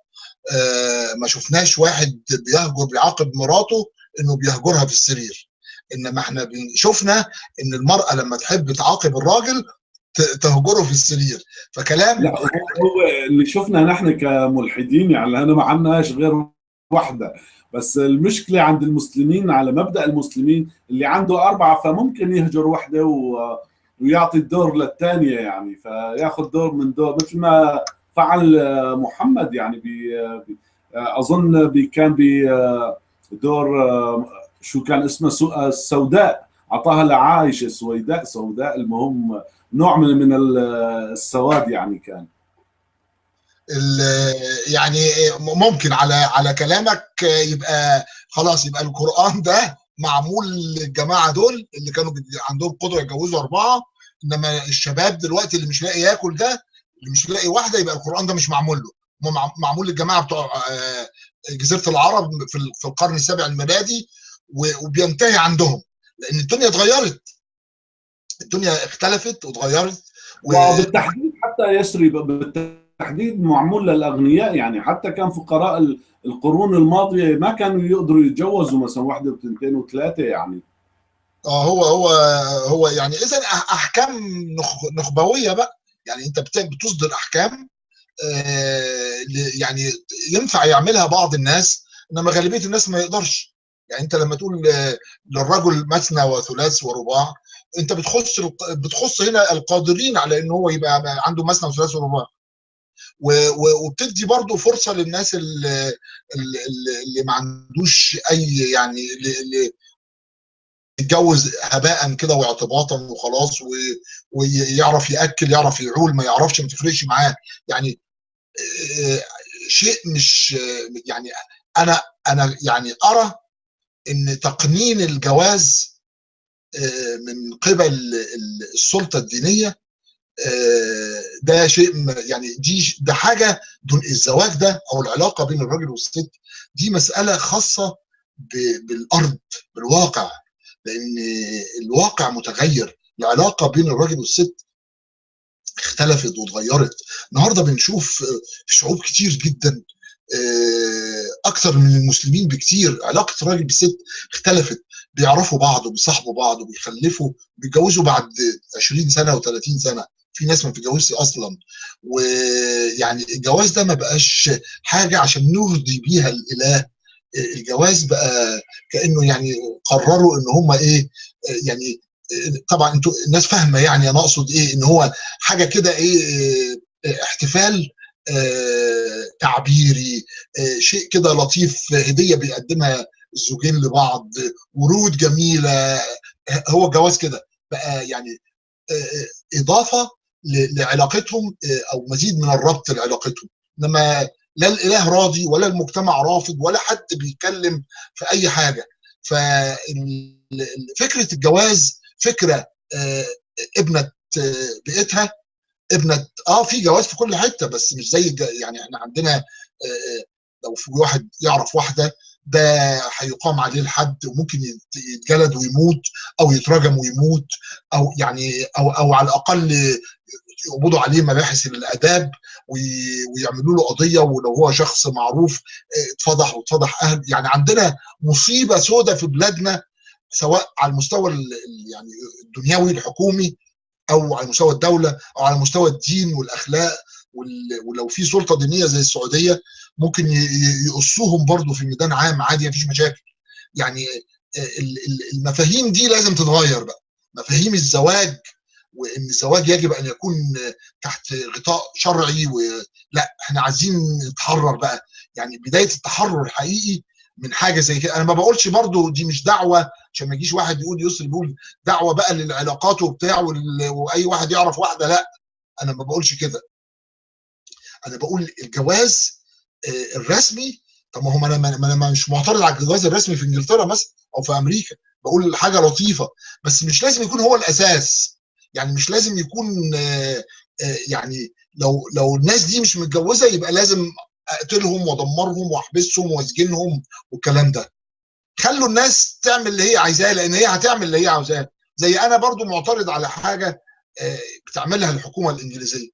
آه، ما شفناش واحد بيهجر بيعاقب مراته إنه بيهجرها في السرير. إنما إحنا شفنا إن المرأة لما تحب تعاقب الراجل تهجره في السرير. فكلام لا هو اللي شفنا نحن كملحدين يعني أنا ما عندناش غير واحدة. بس المشكلة عند المسلمين على مبدأ المسلمين اللي عنده أربعة فممكن يهجر واحدة و ويعطي الدور للثانية يعني. فياخذ دور من دور مثل ما فعل محمد يعني. بي أظن بي كان بدور شو كان اسمه سو- السوداء أعطاها لعائشه سويداء سوداء المهم نوع من من ال- السواد يعني كان. يعني ممكن على على كلامك يبقى خلاص يبقى القرآن ده معمول للجماعة دول اللي كانوا عندهم قدرة يتجوزوا أربعة إنما الشباب دلوقتي اللي مش لاقي ياكل ده اللي مش لاقي واحدة يبقى القرآن ده مش معمول له. معمول للجماعة بتوع آه، جزيرة العرب في ال- في القرن السابع الميلادي وبينتهي عندهم. لأن الدنيا اتغيرت. الدنيا اختلفت واتغيرت وبالتحديد حتى يسري بالتحديد معمول للأغنياء يعني. حتى كان فقراء ال- القرون الماضية ما كانوا يقدروا يتجوزوا مثلا واحدة وثنتين وثلاثة يعني. آه هو هو هو يعني اذا أحكام نخ- نخبوية بقى. يعني أنت بت- بتصدر أحكام آه، يعني ينفع يعملها بعض الناس إنما غالبية الناس ما يقدرش. يعني أنت لما تقول آه، للرجل مثنى وثلاث ورباع أنت بتخص بتخص هنا القادرين على إن هو يبقى عنده مثنى وثلاث ورباع. وبتدي برضه فرصة للناس اللي, اللي, ما عندوش أي يعني اللي- يتجوز هباء كده واعتباطا وخلاص. ويعرف يأكل يعرف يعول ما يعرفش ما تفرقش معاه يعني آه، شيء مش يعني أنا أنا يعني أرى إن تقنين الجواز آه، من قبل ال- السلطة الدينية ده شيء يعني دي ده حاجة دون الزواج ده أو العلاقة بين الراجل والست دي مسألة خاصة بالأرض بالواقع لأن الواقع متغير العلاقة بين الراجل والست اختلفت واتغيرت. النهارده بنشوف آه، في شعوب كتير جدا آه، أكتر من المسلمين بكتير علاقة الراجل بالست اختلفت بيعرفوا بعض وبيصاحبوا بعض وبيخلفوا بيتجوزوا بعد 20 سنة و30 سنة. في ناس ما بتتجوزش أصلا. ويعني الجواز ده ما بقاش حاجة عشان نرضي بيها الإله. الجواز بقى كأنه يعني قرروا إن هم إيه يعني طبعا أنتوا الناس فاهمة يعني أنا أقصد إيه إن هو حاجة كده إيه احتفال آه، تعبيري آه، شيء كده لطيف هدية بيقدمها الزوجين لبعض ورود جميلة. هو الجواز كده بقى يعني آه، إضافة لعلاقتهم آه، أو مزيد من الربط لعلاقتهم. إنما لا الإله راضي ولا المجتمع رافض ولا حد بيتكلم في أي حاجة. ففكره الجواز فكرة آه، ابنة آه، بيئتها ابنة آه في جواز في كل حتة بس مش زي يعني إحنا عندنا لو في واحد يعرف واحدة ده هيقام عليه الحد وممكن يت- يتجلد ويموت أو يترجم ويموت أو يعني أو أو على الأقل يقبضوا عليه مباحث الآداب وي- ويعملوا له قضية ولو هو شخص معروف آه، اتفضح واتفضح أهل. يعني عندنا مصيبة سوداء في بلادنا سواء على المستوى ال- ال- يعني الدنيوي الحكومي أو على مستوى الدولة أو على مستوى الدين والأخلاق وال- ولو في سلطة دينية زي السعودية ممكن يقصوهم برضو في ميدان عام عادي مفيش مشاكل. يعني ال- المفاهيم دي لازم تتغير بقى. مفاهيم الزواج وإن الزواج يجب أن يكون تحت غطاء شرعي ولا إحنا عايزين نتحرر بقى. يعني بداية التحرر الحقيقي من حاجة زي كده. أنا ما بقولش برضو دي مش دعوة عشان ما يجيش واحد يقول يسري يقول دعوة بقى للعلاقات وبتاع وأي واحد يعرف واحدة لا. أنا ما بقولش كده. أنا بقول الجواز آه، الرسمي. طب ما هو أنا ما أنا مش معترض على الجواز الرسمي في إنجلترا مثلا أو في أمريكا. بقول حاجة لطيفة. بس مش لازم يكون هو الأساس. يعني مش لازم يكون آه، آه، يعني لو لو الناس دي مش متجوزة يبقى لازم أقتلهم وأدمرهم وأحبسهم وأسجنهم والكلام ده. خلوا الناس تعمل اللي هي عايزاه لأن هي هتعمل اللي هي عاوزاه. زي أنا برضو معترض على حاجة آه، بتعملها الحكومة الإنجليزية.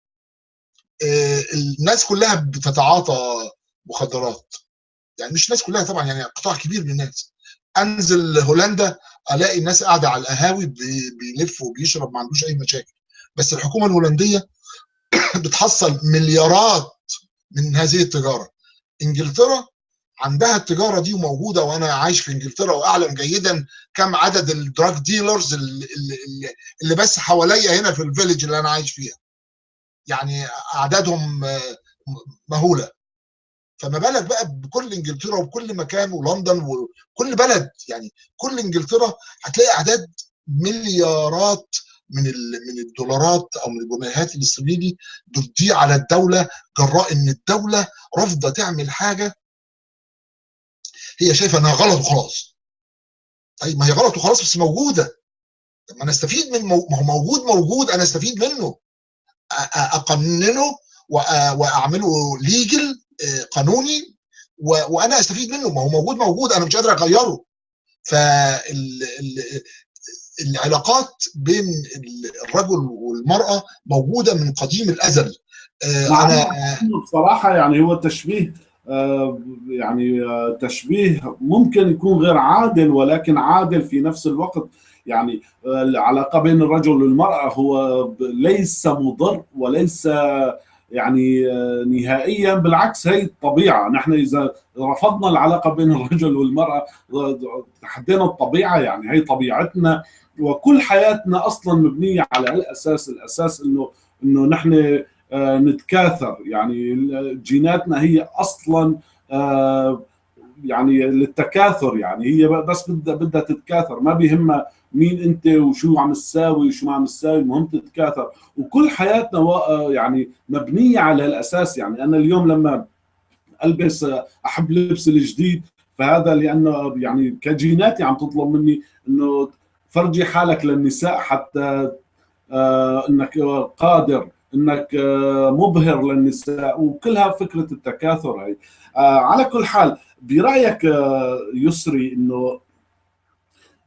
آه، الناس كلها بتتعاطى مخدرات. يعني مش الناس كلها طبعا يعني قطاع كبير من الناس. أنزل هولندا ألاقي الناس قاعدة على القهاوي بي- بيلف وبيشرب ما عندوش أي مشاكل. بس الحكومة الهولندية بتحصل مليارات من هذه التجارة. إنجلترا عندها التجارة دي وموجودة وأنا عايش في إنجلترا وأعلم جيدا كم عدد ال drug dealers اللي, اللي, اللي بس حواليا هنا في ال village اللي أنا عايش فيها. يعني أعدادهم آه، مهولة. فما بالك بقى بكل إنجلترا وبكل مكان ولندن وكل بلد يعني كل إنجلترا هتلاقي أعداد مليارات من من الدولارات أو من الجنيهات الاسترليني بتضيع على الدولة جراء إن الدولة رافضة تعمل حاجة هي شايفة إنها غلط وخلاص. طيب ما هي غلط وخلاص بس موجودة. طب ما أنا أستفيد من. ما هو موجود موجود أنا أستفيد منه. أقننه وأعمله ليجل قانوني و- وأنا أستفيد منه ما هو موجود موجود أنا مش قادر أغيره. فالعلاقات بين ال- الرجل والمرأة موجودة من قديم الأزل. آه، مع أنا بصراحة يعني هو تشبيه آه، يعني آه، تشبيه ممكن يكون غير عادل ولكن عادل في نفس الوقت يعني آه، العلاقة بين الرجل والمرأة هو ليس مضر وليس يعني آه، نهائيا بالعكس هي الطبيعة. نحن إذا رفضنا العلاقة بين الرجل والمرأة تحدينا الطبيعة يعني هي طبيعتنا. وكل حياتنا أصلا مبنية على الأساس الأساس إنه إنه نحن آه، نتكاثر. يعني جيناتنا هي أصلا آه، يعني للتكاثر يعني. هي بس بدها بدها تتكاثر. ما بيهمها مين انت وشو عم تساوي وشو ما عم تساوي المهم تتكاثر. وكل حياتنا و- يعني مبنية على الاساس يعني أنا اليوم لما ألبس أحب لبس الجديد فهذا لأنه يعني كجيناتي عم تطلب مني إنه فرجي حالك للنساء حتى آه، إنك قادر إنك آه، مبهر للنساء. وكلها فكرة التكاثر هي آه، على كل حال برأيك آه، يسري إنه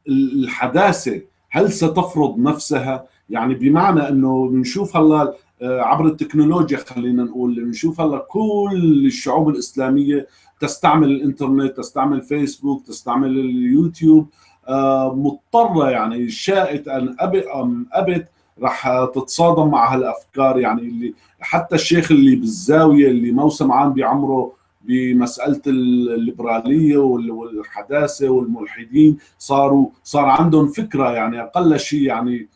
الحداثة هل ستفرض نفسها؟ يعني بمعنى إنه بنشوف هلا آه، عبر التكنولوجيا خلينا نقول بنشوف هلا كل الشعوب الإسلامية تستعمل الإنترنت تستعمل فيسبوك تستعمل اليوتيوب آه، مضطرة يعني شاءت أن ابت أم أبت رح تتصادم مع هالأفكار يعني اللي حتى الشيخ اللي بالزاوية اللي موسم عام بعمره بمسألة الليبرالية وال- والحداثة والملحدين صاروا صار عندهم فكرة يعني أقل شيء يعني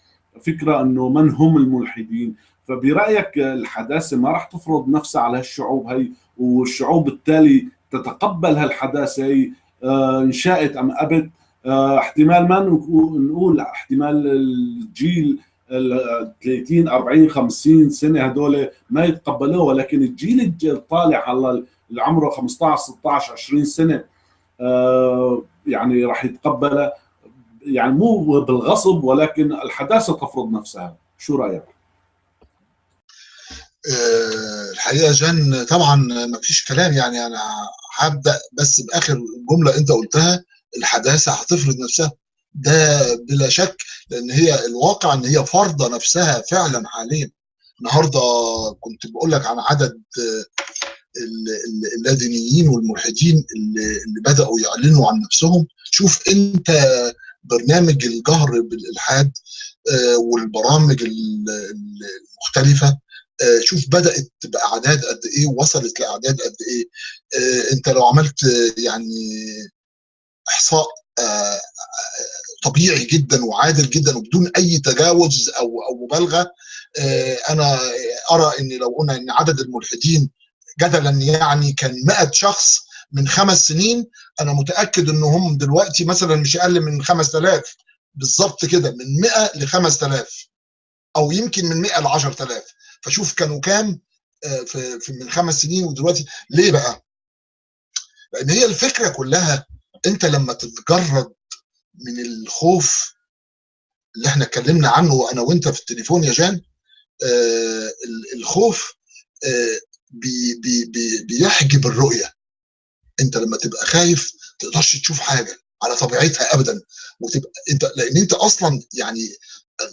فكرة إنه من هم الملحدين. فبرأيك الحداثة ما راح تفرض نفسها على هالشعوب هي والشعوب بالتالي تتقبل هالحداثة هي آه، ان شاءت أم أبت؟ آه، احتمال ما نقو- نقول احتمال الجيل ال 30 40 50 سنة هدول ما يتقبلوه ولكن الجيل الج- الطالع هلا اللي عمره 15 16 20 سنة آه، يعني راح يتقبلها يعني مو بالغصب ولكن الحداثة تفرض نفسها. شو رأيك؟ آه، الحقيقة جان طبعا ما فيش كلام. يعني أنا هبدأ بس بآخر جملة أنت قلتها الحداثة هتفرض نفسها. ده بلا شك لأن هي الواقع إن هي فرضة نفسها فعلا حاليا. النهارده كنت بقول لك عن عدد اللادينيين والملحدين اللي, بدأوا يعلنوا عن نفسهم. شوف انت برنامج الجهر بالإلحاد آه، والبرامج ال- ال- المختلفة آه، شوف بدأت بأعداد قد إيه وصلت لأعداد قد إيه. آه، إنت لو عملت يعني إحصاء طبيعي جدا وعادل جدا وبدون أي تجاوز أو أو مبالغة أنا أرى إن لو قلنا إن عدد الملحدين جدلا يعني كان 100 شخص من خمس سنين أنا متأكد إن هم دلوقتي مثلا مش أقل من 5000 بالظبط كده من 100 ل 5000 أو يمكن من 100 ل 10000 فشوف كانوا كام آه، في من خمس سنين ودلوقتي ليه بقى؟ لأن هي الفكرة كلها أنت لما تتجرد من الخوف اللي إحنا اتكلمنا عنه أنا وأنت في التليفون يا جان آه ال- الخوف آه بي بي بي بيحجب الرؤية. انت لما تبقى خايف تقدرش تشوف حاجة على طبيعتها ابدا. وتبقى انت لأن انت أصلا يعني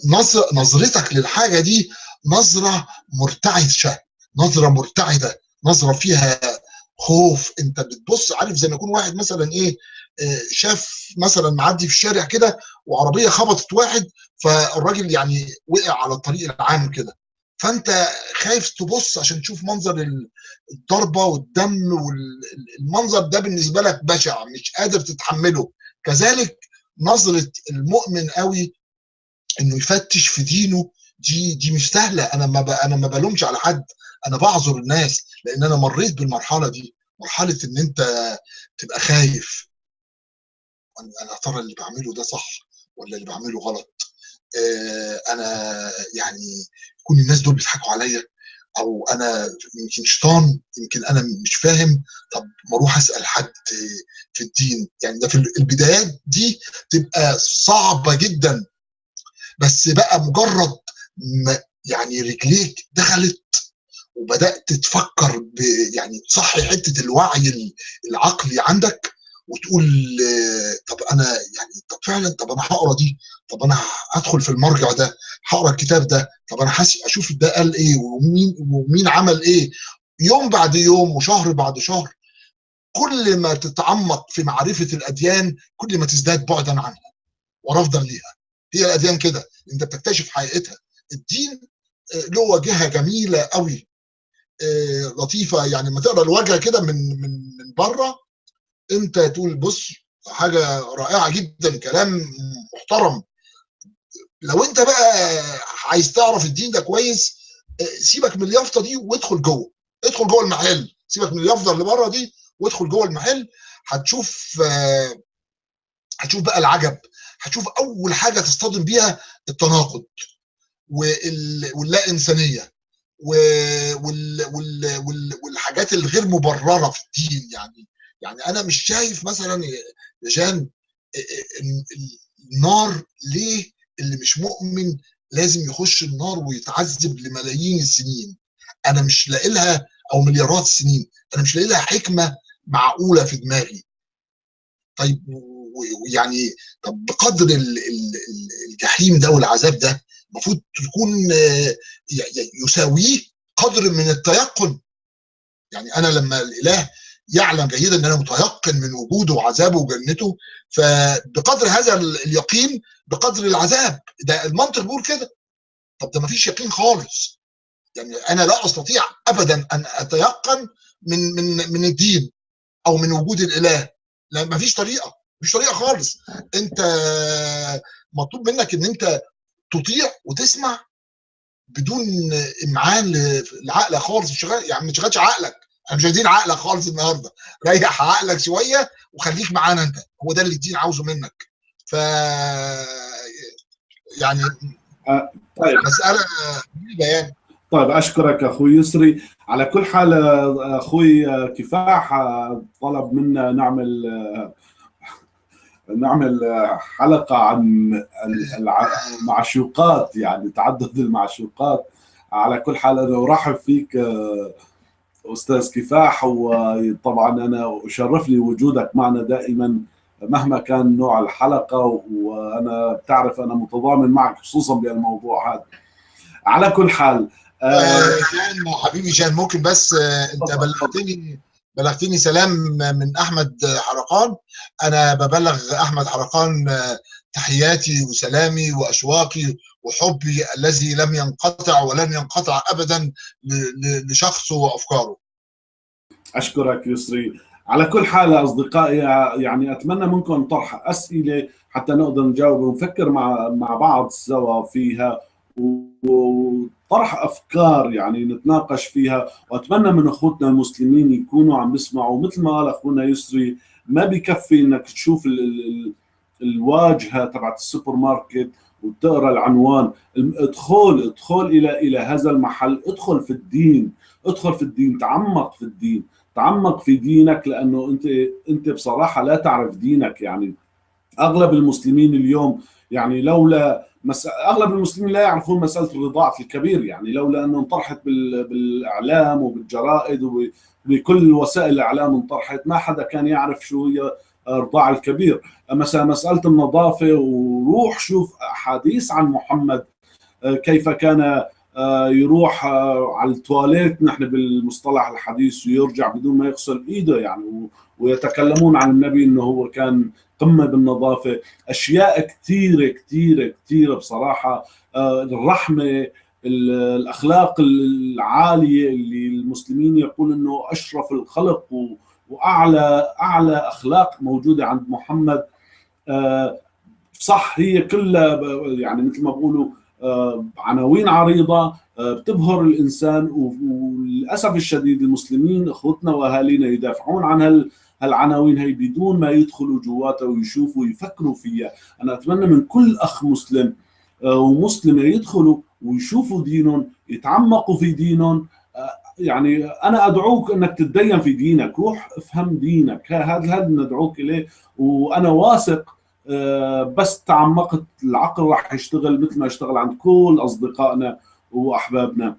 نظر نظرتك للحاجة دي نظرة مرتعشة نظرة مرتعده نظرة فيها خوف. انت بتبص عارف زي ما يكون واحد مثلا إيه آه، شاف مثلا معدي في الشارع كده وعربية خبطت واحد فالراجل يعني وقع على الطريق العام كده. فانت خايف تبص عشان تشوف منظر ال- الضربة والدم والمنظر ده بالنسبة لك بشع مش قادر تتحمله. كذلك نظرة المؤمن قوي إنه يفتش في دينه دي دي مش سهلة. أنا ما أنا ما بلومش على حد أنا بعذر الناس لأن أنا مريت بالمرحلة دي مرحلة إن أنت تبقى خايف. أنا ترى اللي بعمله ده صح ولا اللي بعمله غلط؟ آه أنا يعني يكون الناس دول بيضحكوا عليا. أو أنا يمكن شيطان يمكن أنا مش فاهم. طب ما أروح أسأل حد في الدين. يعني ده في البدايات دي تبقى صعبة جدا. بس بقى مجرد ما يعني رجليك دخلت وبدأت تفكر يعني تصحي حتة الوعي العقلي عندك وتقول طب أنا يعني طب فعلا طب أنا هقرأ دي طب أنا هدخل في المرجع ده هقرأ الكتاب ده طب أنا أشوف ده قال إيه ومين ومين عمل إيه. يوم بعد يوم وشهر بعد شهر كل ما تتعمق في معرفة الأديان كل ما تزداد بعدا عنها ورفضا ليها. هي الأديان كده أنت بتكتشف حقيقتها. الدين آه، له واجهه جميلة قوي آه، لطيفة. يعني لما تقرأ الواجهه كده من من من بره انت تقول بص حاجة رائعة جدا كلام محترم. لو انت بقى عايز تعرف الدين ده كويس آه، سيبك من اليافطة دي وادخل جوه. ادخل جوه المحل. سيبك من اليافطة اللي بره دي وادخل جوه المحل. هتشوف آه، هتشوف بقى العجب. هتشوف أول حاجة تصطدم بيها التناقض وال- واللا انسانيه والحاجات الغير مبررة في الدين يعني. يعني أنا مش شايف مثلا يا جان ال- ال- النار ليه اللي مش مؤمن لازم يخش النار ويتعذب لملايين السنين؟ أنا مش لاقي لها أو مليارات السنين أنا مش لاقي لها حكمة معقولة في دماغي. طيب ويعني طب بقدر ال- ال- ال- الجحيم ده والعذاب ده المفروض تكون يساويه قدر من التيقن. يعني أنا لما الإله يعلم جيدا إن أنا متيقن من وجوده وعذابه وجنته فبقدر هذا ال- اليقين بقدر العذاب. ده المنطق بيقول كده. طب ده مفيش يقين خالص. يعني أنا لا أستطيع ابدا أن أتيقن من من من الدين أو من وجود الإله. لا مفيش طريقة. مفيش طريقة خالص. أنت مطلوب منك إن أنت تطيع وتسمع بدون إمعان لعقلك خالص. مش يعني ما تشغلش عقلك. إحنا مش عايزين عقلك خالص النهارده. ريح عقلك شوية وخليك معانا أنت. هو ده اللي الدين عاوزه منك. ف يعني طيب. مسألة يعني. طيب أشكرك أخوي يسري. على كل حال آه، أخوي آه، كفاح آه، طلب منا نعمل آه، نعمل آه، حلقة عن المعشوقات يعني تعدد المعشوقات. على كل حال أنا أرحب فيك آه، أستاذ كفاح وطبعا أنا اشرفني وجودك معنا دائما مهما كان نوع الحلقة وأنا بتعرف أنا متضامن معك خصوصا بهالموضوع هذا. على كل حال آه، آه، جان حبيبي جان ممكن بس آه، أنت بلغتني بلغتني سلام من أحمد حرقان. أنا ببلغ أحمد حرقان آه، تحياتي وسلامي وأشواقي وحبي الذي لم ينقطع ولن ينقطع ابدا لشخصه وأفكاره. أشكرك يسري. على كل حال أصدقائي يعني أتمنى منكم طرح أسئلة حتى نقدر نجاوب ونفكر مع مع بعض سوا فيها وطرح أفكار يعني نتناقش فيها. وأتمنى من أخوتنا المسلمين يكونوا عم بيسمعوا مثل ما قال أخونا يسري ما بكفي إنك تشوف ال ال الواجهة تبعت السوبر ماركت وتقرأ العنوان. ادخل ادخل إلى إلى هذا المحل. ادخل في الدين. ادخل في الدين. تعمق في الدين. تعمق في دينك لأنه انت أنت بصراحة لا تعرف دينك. يعني أغلب المسلمين اليوم يعني لولا مس... أغلب المسلمين لا يعرفون مسألة الرضاعة الكبير. يعني لولا أنه انطرحت بال... بالإعلام وبالجرائد وبكل وسائل الإعلام انطرحت ما حدا كان يعرف شو هي الرضاعه الكبير. مثلا مساله النظافة وروح شوف احاديث عن محمد آه، كيف كان آه، يروح آه، على التواليت نحن بالمصطلح الحديث ويرجع بدون ما يغسل إيده يعني ويتكلمون عن النبي إنه هو كان قمة بالنظافة. أشياء كثيرة كثيرة كثيرة بصراحة. الرحمة ال- الأخلاق العالية اللي المسلمين يقول إنه أشرف الخلق و- وأعلى أعلى أخلاق موجودة عند محمد. آه، صح هي كلها يعني مثل ما بقولوا آه، عناوين عريضة آه، بتبهر الإنسان وللأسف الشديد المسلمين أخوتنا وأهالينا يدافعون عن هال هالعناوين هي بدون ما يدخلوا جواتها ويشوفوا ويفكروا فيها. أنا أتمنى من كل أخ مسلم ومسلمة يدخلوا ويشوفوا دينهم يتعمقوا في دينهم يعني أنا أدعوك أنك تتدين في دينك. روح افهم دينك. هذا هذا ندعوك إليه؟ وأنا واثق آه، بس تعمقت العقل راح يشتغل مثل ما يشتغل عند كل أصدقائنا وأحبابنا.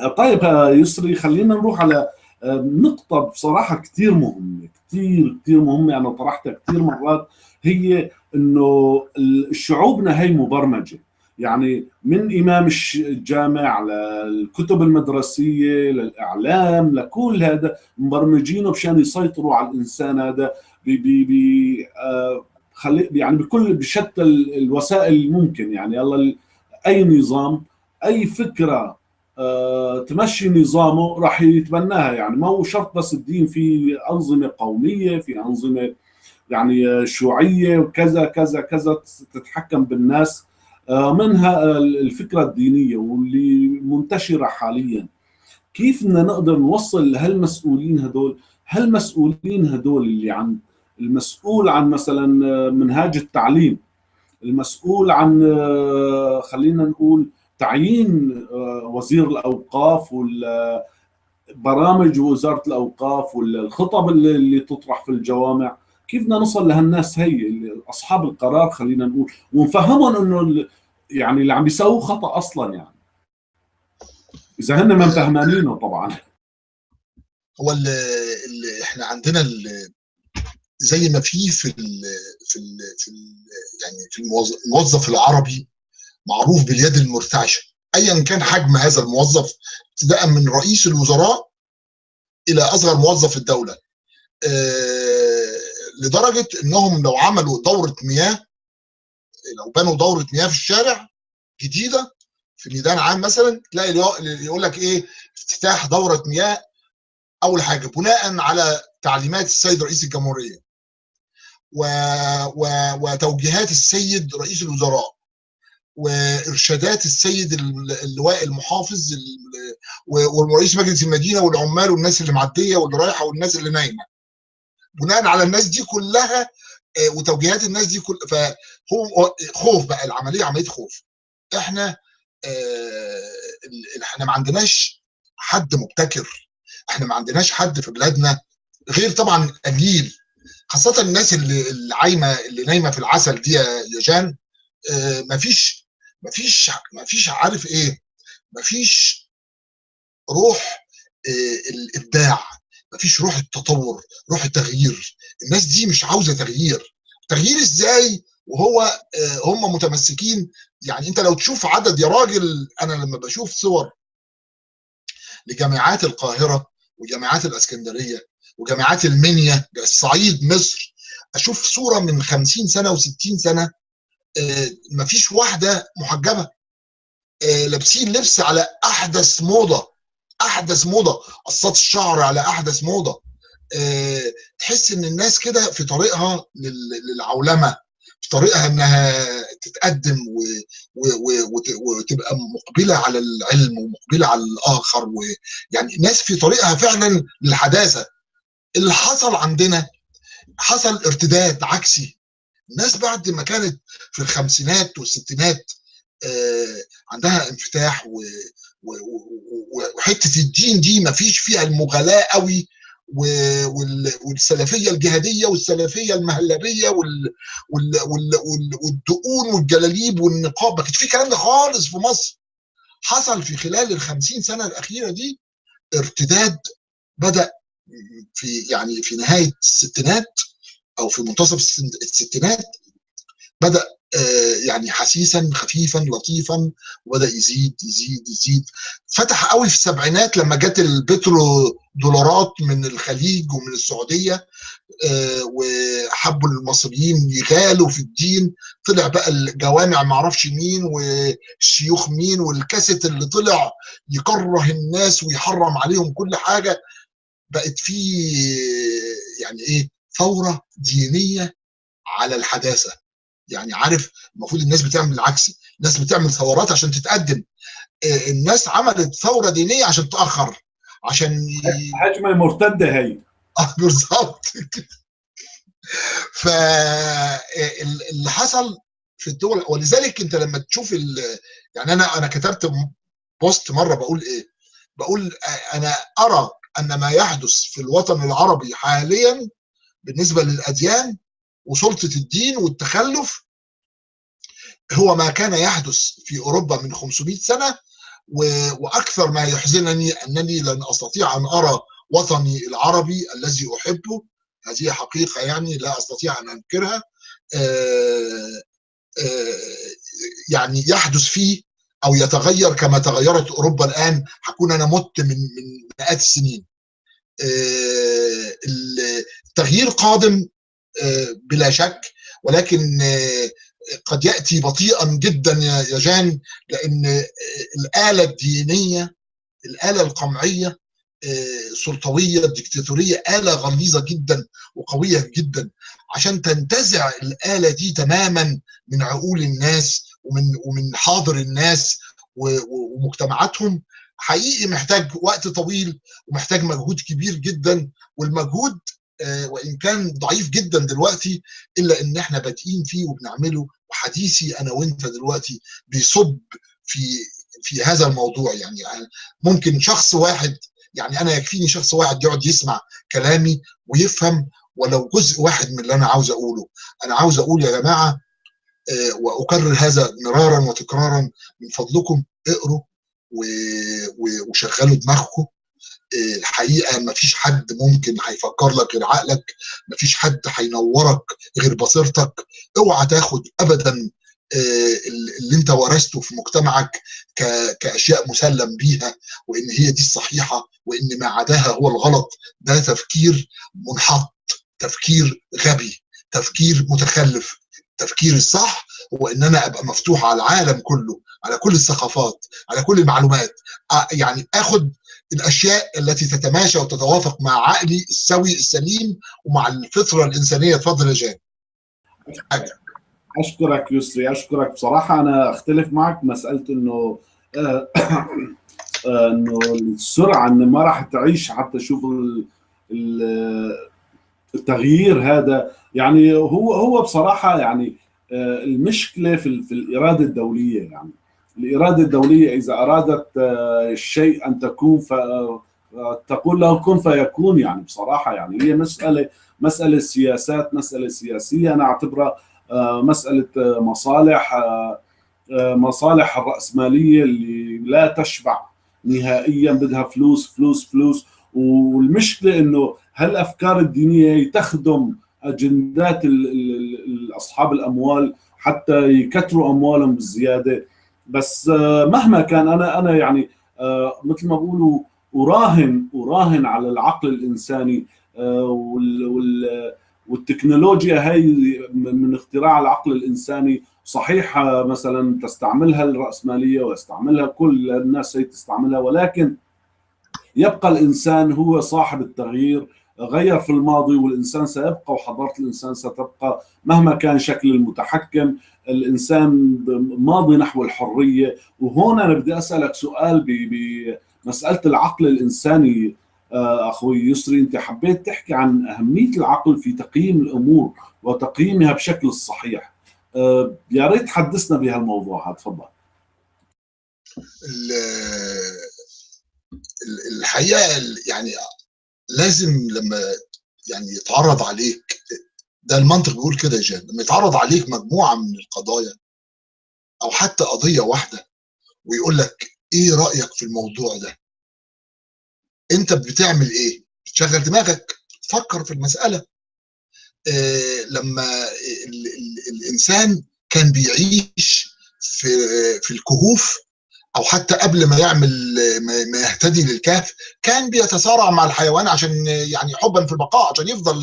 آه، طيب آه، يسري خلينا نروح على نقطة بصراحة كثير مهمة كثير كثير مهمة. أنا طرحتها كثير مرات. هي إنه الشعوبنا هي مبرمجة. يعني من إمام الجامع للكتب المدرسية للإعلام لكل هذا مبرمجينه مشان يسيطروا على الإنسان هذا ب ب ب آه، خلي يعني بكل بشتى ال- الوسائل الممكن. يعني يلا أي نظام أي فكرة آه، تمشي نظامه راح يتبناها. يعني ما هو شرط بس الدين في أنظمة قومية في أنظمة يعني شيوعية وكذا كذا كذا تتحكم بالناس. منها الفكرة الدينية واللي منتشرة حاليا؟ كيف بدنا نقدر نوصل لهالمسؤولين هدول؟ هالمسؤولين هدول اللي عن المسؤول عن مثلا منهاج التعليم المسؤول عن خلينا نقول تعيين وزير الأوقاف برامج وزارة الأوقاف والخطب اللي تطرح في الجوامع. كيف بدنا نوصل لهالناس هي أصحاب القرار خلينا نقول؟ ونفهمهم إنه يعني اللي عم بيسووه خطأ أصلا يعني. إذا هن ما فهمانينه طبعا. هو اللي, إحنا عندنا زي ما في في ال في ال في ال يعني في الموظف العربي معروف باليد المرتعشة. ايا كان حجم هذا الموظف ابتداء من رئيس الوزراء إلى أصغر موظف الدولة. آه لدرجة إنهم لو عملوا دورة مياه لو بنوا دورة مياه في الشارع جديدة في ميدان عام مثلا تلاقي يقول لك إيه افتتاح دورة مياه أول حاجة بناء على تعليمات السيد رئيس الجمهورية و... و... وتوجيهات السيد رئيس الوزراء وإرشادات السيد اللواء المحافظ ورئيس مجلس المدينة والعمال والناس اللي معدية واللي رايحه والناس اللي نايمة. بناء على الناس دي كلها وتوجيهات الناس دي كل فهو خوف بقى العملية عملية خوف. إحنا إحنا ما عندناش حد مبتكر. إحنا ما عندناش حد في بلادنا غير طبعا قليل خاصة الناس اللي عايمة اللي نايمة في العسل دي يا جان ما فيش ما فيش ما فيش عارف إيه ما فيش روح الابداع ما فيش روح التطور روح التغيير. الناس دي مش عاوزة تغيير. تغيير إزاي؟ وهو هم متمسكين. يعني أنت لو تشوف عدد يا راجل أنا لما بشوف صور لجامعات القاهرة وجامعات الإسكندرية وجامعات المنيا الصعيد مصر أشوف صورة من 50 سنة و60 سنة مفيش واحدة محجبة لابسين لبس على أحدث موضة. أحدث موضة قصات الشعر على أحدث موضة تحس إن الناس كده في طريقها للعولمة في طريقها إنها تتقدم. وتبقى مقبلة على العلم ومقبلة على الآخر ويعني ناس في طريقها فعلا للحداثة اللي حصل عندنا حصل ارتداد عكسي الناس بعد ما كانت في الخمسينات والستينات عندها انفتاح. وحتة الدين دي ما فيش فيها المغالاة قوي والسلفية الجهادية والسلفية المهلبية والدقون والجلاليب والنقاب ما كانش في الكلام ده خالص في مصر. حصل في خلال ال 50 سنة الأخيرة دي ارتداد بدأ في يعني في نهاية الستينات أو في منتصف الستينات بدأ يعني حسيسا خفيفا لطيفا وبدأ يزيد يزيد يزيد. فتح قوي في السبعينات لما جت البترو دولارات من الخليج ومن السعودية وحبوا المصريين يغالوا في الدين. طلع بقى الجوامع ما أعرفش مين والشيوخ مين والكاسيت اللي طلع يكره الناس ويحرم عليهم كل حاجة. بقت في يعني إيه ثورة دينية على الحداثة. يعني عارف المفروض الناس بتعمل العكس الناس بتعمل ثورات عشان تتقدم. الناس عملت ثورة دينية عشان تأخر عشان هجمه مرتده هي. آه بالظبط فاللي حصل في الدول ولذلك انت لما تشوف يعني أنا أنا كتبت بوست مرة بقول إيه؟ بقول أنا أرى أن ما يحدث في الوطن العربي حاليا بالنسبة للأديان وسلطة الدين والتخلف هو ما كان يحدث في أوروبا من 500 سنة وأكثر ما يحزنني أنني لن أستطيع أن أرى وطني العربي الذي أحبه. هذه حقيقة يعني لا أستطيع أن أنكرها. يعني يحدث فيه أو يتغير كما تغيرت أوروبا الآن. هكون أنا مت من من مئات السنين. التغيير قادم بلا شك ولكن قد يأتي بطيئا جدا يا جان لأن الآلة الدينية الآلة القمعية السلطويه الدكتاتوريه آلة غليظه جدا وقوية جدا. عشان تنتزع الآلة دي تماما من عقول الناس ومن ومن حاضر الناس ومجتمعاتهم حقيقي محتاج وقت طويل ومحتاج مجهود كبير جدا. والمجهود آه، وإن كان ضعيف جدا دلوقتي إلا إن إحنا بادئين فيه وبنعمله وحديثي أنا وأنت دلوقتي بيصب في في هذا الموضوع. يعني ممكن شخص واحد يعني أنا يكفيني شخص واحد يقعد يسمع كلامي ويفهم ولو جزء واحد من اللي أنا عاوز أقوله. أنا عاوز أقول يا جماعة آه، وأكرر هذا مرارا وتكرارا من فضلكم اقروا وشغلوا دماغكم آه، الحقيقة ما فيش حد ممكن هيفكر لك غير عقلك ما فيش حد هينورك غير بصيرتك. اوعى تاخد ابدا آه، اللي انت ورثته في مجتمعك كأشياء مسلم بيها وإن هي دي الصحيحة وإن ما عداها هو الغلط. ده تفكير منحط تفكير غبي تفكير متخلف. التفكير الصح هو إن أنا أبقى مفتوح على العالم كله على كل الثقافات على كل المعلومات. يعني آخد الأشياء التي تتماشى وتتوافق مع عقلي السوي السليم ومع الفطرة الإنسانية اتفضل يا أشكرك يسري أشكرك. بصراحة أنا أختلف معك مسألة إنه آه، آه، إنه السرعة إن ما راح تعيش حتى تشوف ال- ال- التغيير هذا. يعني هو هو بصراحة يعني آه، المشكلة في في الإرادة الدولية يعني. الإرادة الدولية إذا أرادت آه، الشيء أن تكون ف آه، تقول له كن فيكون. يعني بصراحة يعني هي مسألة مسألة سياسات مسألة سياسية. أنا اعتبرها آه، آه، مصالح مصالح الرأسمالية اللي لا تشبع نهائيا بدها فلوس فلوس فلوس. والمشكلة إنه هالأفكار الدينية تخدم أجندات ال- ال- ال- أصحاب الأموال حتى يكتروا أموالهم بالزيادة. بس آه، مهما كان أنا أنا يعني آه، مثل ما بقولوا أراهن أراهن على العقل الإنساني آه، وال وال والتكنولوجيا هي من اختراع العقل الإنساني صحيح مثلا تستعملها الرأسمالية ويستعملها كل الناس هي تستعملها ولكن يبقى الإنسان هو صاحب التغيير غير في الماضي والإنسان سيبقى وحضارة الإنسان ستبقى مهما كان شكل المتحكم. الإنسان ماضي نحو الحرية. وهون أنا بدي أسألك سؤال ب- بمساله العقل الإنساني. آه، أخوي يسري أنت حبيت تحكي عن أهمية العقل في تقييم الأمور وتقييمها بشكل الصحيح آه، يا ريت تحدثنا بهالموضوع. هذا تفضل. ال- ال- الحقيقة ال- يعني لازم لما يعني يتعرض عليك ده المنطق بيقول كده يا جان لما يتعرض عليك مجموعة من القضايا أو حتى قضية واحدة ويقول لك إيه رأيك في الموضوع ده؟ أنت بتعمل إيه؟ بتشغل دماغك تفكر في المسألة. آه لما ال ال الإنسان كان بيعيش في في الكهوف أو حتى قبل ما يعمل ما يهتدي للكهف كان بيتصارع مع الحيوان عشان يعني حبا في البقاء عشان يفضل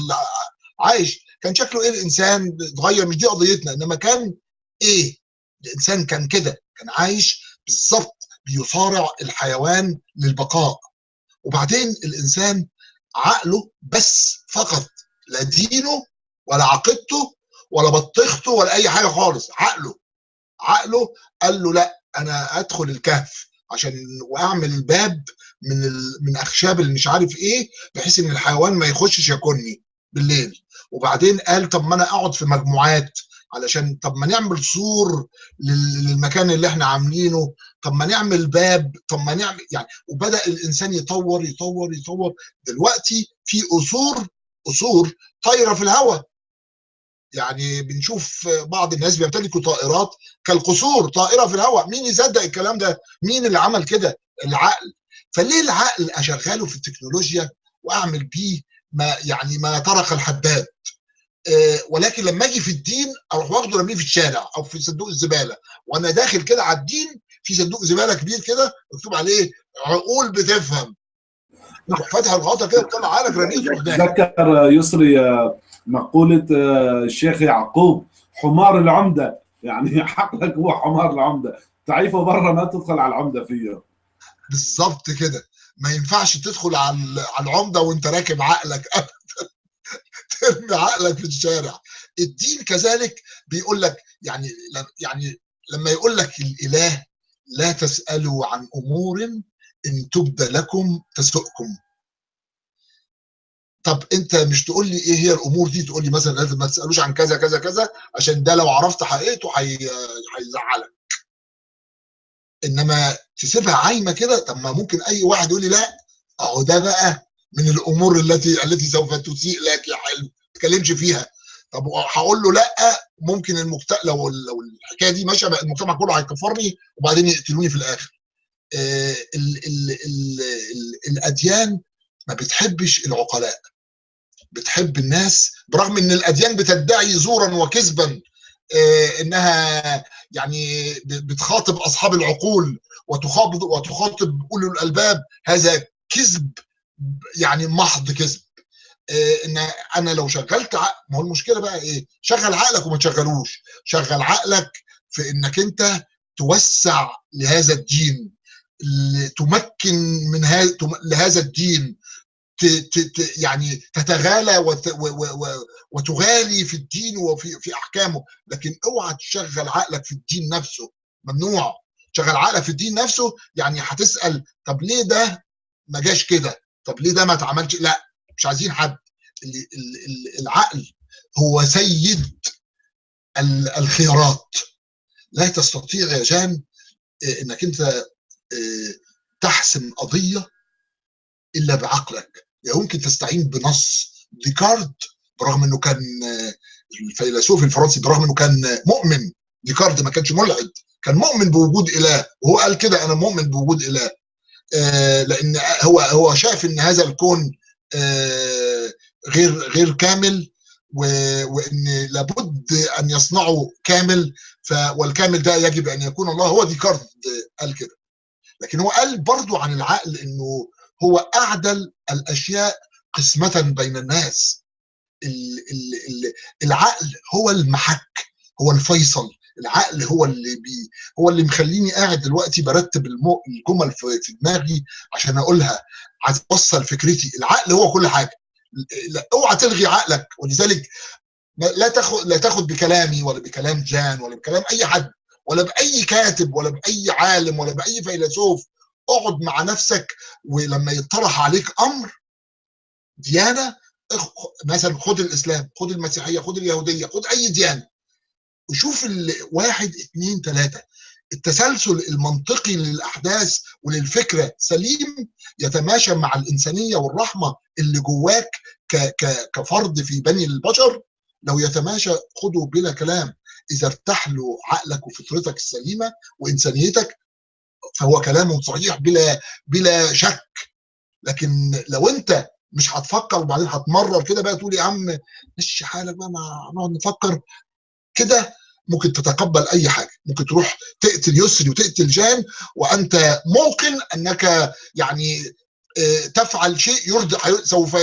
عايش. كان شكله إيه الإنسان اتغير مش دي قضيتنا إنما كان إيه الإنسان كان كده كان عايش بالظبط بيصارع الحيوان للبقاء. وبعدين الإنسان عقله بس فقط لا دينه ولا عقيدته ولا بطيخته ولا أي حاجة خالص عقله عقله قال له لأ أنا أدخل الكهف عشان وأعمل باب من ال... من أخشاب اللي مش عارف إيه بحيث إن الحيوان ما يخشش ياكلني بالليل. وبعدين قال طب ما أنا أقعد في مجموعات علشان طب ما نعمل سور لل- للمكان اللي إحنا عاملينه. طب ما نعمل باب. طب ما نعمل يعني وبدأ الإنسان يطور يطور يطور. دلوقتي في قصور قصور طايرة في الهواء يعني بنشوف بعض الناس بيمتلكوا طائرات كالقصور طائرة في الهواء. مين يصدق الكلام ده؟ مين اللي عمل كده؟ العقل. فليه العقل أشغله في التكنولوجيا وأعمل بيه ما يعني ما طرق الحداد آه، ولكن لما أجي في الدين أروح واخده رميه في الشارع أو في صندوق الزبالة. وأنا داخل كده على الدين في صندوق زبالة كبير كده مكتوب عليه عقول بتفهم. تروح فاتح الغطا كده وطلع عقلك رميه في تذكر يسري مقولة آه، الشيخ يعقوب حمار العمدة. يعني عقلك هو حمار العمدة. تعيفه برا ما تدخل على العمدة فيه. بالظبط كده. ما ينفعش تدخل على العمدة وانت راكب عقلك ابدا ترمي عقلك في الشارع. الدين كذلك بيقول لك يعني يعني لما يقول لك الإله لا تسألوا عن أمور إن تبدى لكم تسؤكم. طب انت مش تقول لي إيه هي الأمور دي؟ تقول لي مثلا لازم ما تسألوش عن كذا كذا كذا عشان ده لو عرفت حقيقته هي- هيزعلك. انما تسيبها عايمة كده طب ما ممكن أي واحد يقول لي لا أهو ده بقى من الأمور التي التي سوف تسيء لك يا حلو ما تتكلمش فيها. طب هقول له لا ممكن المجتمع لو لو الحكاية دي ماشية المجتمع كله هيكفرني وبعدين يقتلوني في الآخر. آه، ال ال ال ال الأديان ما بتحبش العقلاء. بتحب الناس برغم إن الأديان بتدعي زورا وكذبا آه، إنها يعني بتخاطب أصحاب العقول وتخاطب وتخاطب اولي الألباب. هذا كذب يعني محض كذب. آه، إن أنا لو شغلت ما هو المشكلة بقى إيه؟ شغل عقلك وما تشغلوش. شغل عقلك في إنك أنت توسع لهذا الدين تمكن من هذا لهذا الدين. يعني تتغالى وتغالي في الدين وفي في أحكامه لكن اوعى تشغل عقلك في الدين نفسه. ممنوع. تشغل عقلك في الدين نفسه يعني هتسأل طب ليه ده ما جاش كده؟ طب ليه ده ما اتعملش؟ لا مش عايزين حد. ال- ال- ال- العقل هو سيد ال- الخيارات. لا تستطيع يا جان آه، انك انت آه، تحسم قضية إلا بعقلك. يمكن تستعين بنص ديكارد برغم إنه كان الفيلسوف الفرنسي برغم إنه كان مؤمن. ديكارد ما كانش ملحد كان مؤمن بوجود إله. وهو قال كده أنا مؤمن بوجود إله. آه، لأن هو هو شاف إن هذا الكون آه، غير غير كامل وإن لابد أن يصنعه كامل. والكامل ده يجب أن يكون الله. هو ديكارت قال كده. لكن هو قال برضو عن العقل إنه هو أعدل الأشياء قسمة بين الناس. ال ال ال العقل هو المحك هو الفيصل. العقل هو اللي بي هو اللي مخليني قاعد دلوقتي برتب الجمل في دماغي عشان أقولها عايز اوصل فكرتي. العقل هو كل حاجة. أوعى تلغي عقلك. ولذلك لا تاخد لا تاخد بكلامي ولا بكلام جان ولا بكلام أي حد ولا بأي كاتب ولا بأي عالم ولا بأي فيلسوف اقعد مع نفسك ولما يطرح عليك أمر ديانة مثلا خد الإسلام خد المسيحية خد اليهودية خد أي ديانة. وشوف واحد اتنين تلاتة. التسلسل المنطقي للأحداث وللفكرة سليم يتماشى مع الإنسانية والرحمة اللي جواك كفرد في بني البشر. لو يتماشى خده بلا كلام. إذا ارتاح له عقلك وفطرتك السليمة وإنسانيتك فهو كلامه صحيح بلا بلا شك. لكن لو انت مش هتفكر وبعدين هتمرر كده بقى تقول يا عم مشي حالك بقى ما نقعد نفكر. كده ممكن تتقبل أي حاجة. ممكن تروح تقتل يسري وتقتل جان وأنت موقن أنك يعني آه، تفعل شيء يرضي سوف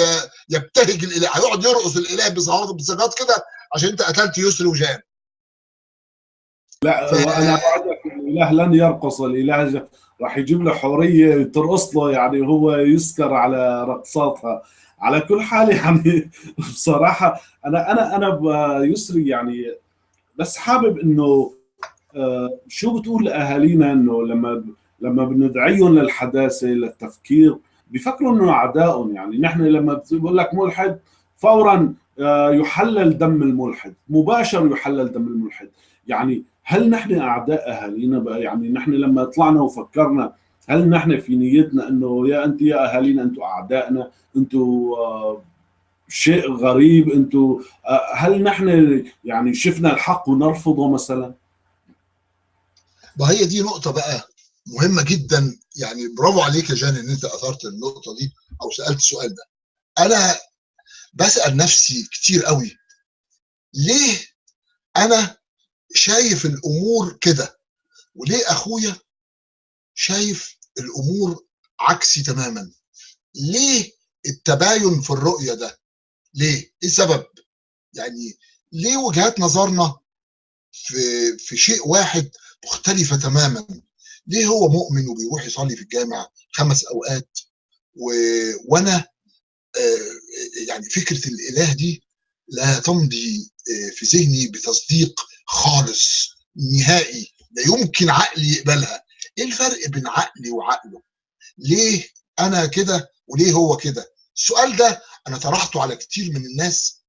يبتهج الإله هيقعد يرقص الإله بصيغات كده عشان أنت قتلت يسري وجان. لا ف- اوعدك الإله لن يرقص الإله راح يجيب له حورية ترقص له يعني هو يسكر على رقصاتها. على كل حال يعني بصراحة أنا أنا أنا يسري يعني بس حابب إنه آه، شو بتقول لأهالينا إنه لما لما بندعيهم للحداثة للتفكير بيفكروا إنه أعدائهم يعني نحن لما بقول لك ملحد فورا آه، يحلل دم الملحد مباشر يحلل دم الملحد. يعني هل نحن أعداء أهالينا بقى؟ يعني نحن لما طلعنا وفكرنا هل نحن في نيتنا إنه يا انت يا أهالينا أنتم أعدائنا أنتم آه، شيء غريب أنتم آه، هل نحن يعني شفنا الحق ونرفضه مثلا؟ وهي دي نقطة بقى مهمة جدا. يعني برافو عليك يا جان إن أنت أثرت النقطة دي أو سألت السؤال ده. أنا بسأل نفسي كتير قوي ليه أنا شايف الأمور كده وليه أخويا شايف الأمور عكسي تماما؟ ليه التباين في الرؤية ده؟ ليه؟ إيه السبب؟ يعني ليه وجهات نظرنا في في شيء واحد مختلفة تماما ليه هو مؤمن وبيروح يصلي في الجامع خمس أوقات و... وأنا آه، يعني فكرة الإله دي لا تمضي آه، في ذهني بتصديق خالص نهائي لا يمكن عقلي يقبلها. إيه الفرق بين عقلي وعقله؟ ليه أنا كده وليه هو كده؟ السؤال ده أنا طرحته على كتير من الناس.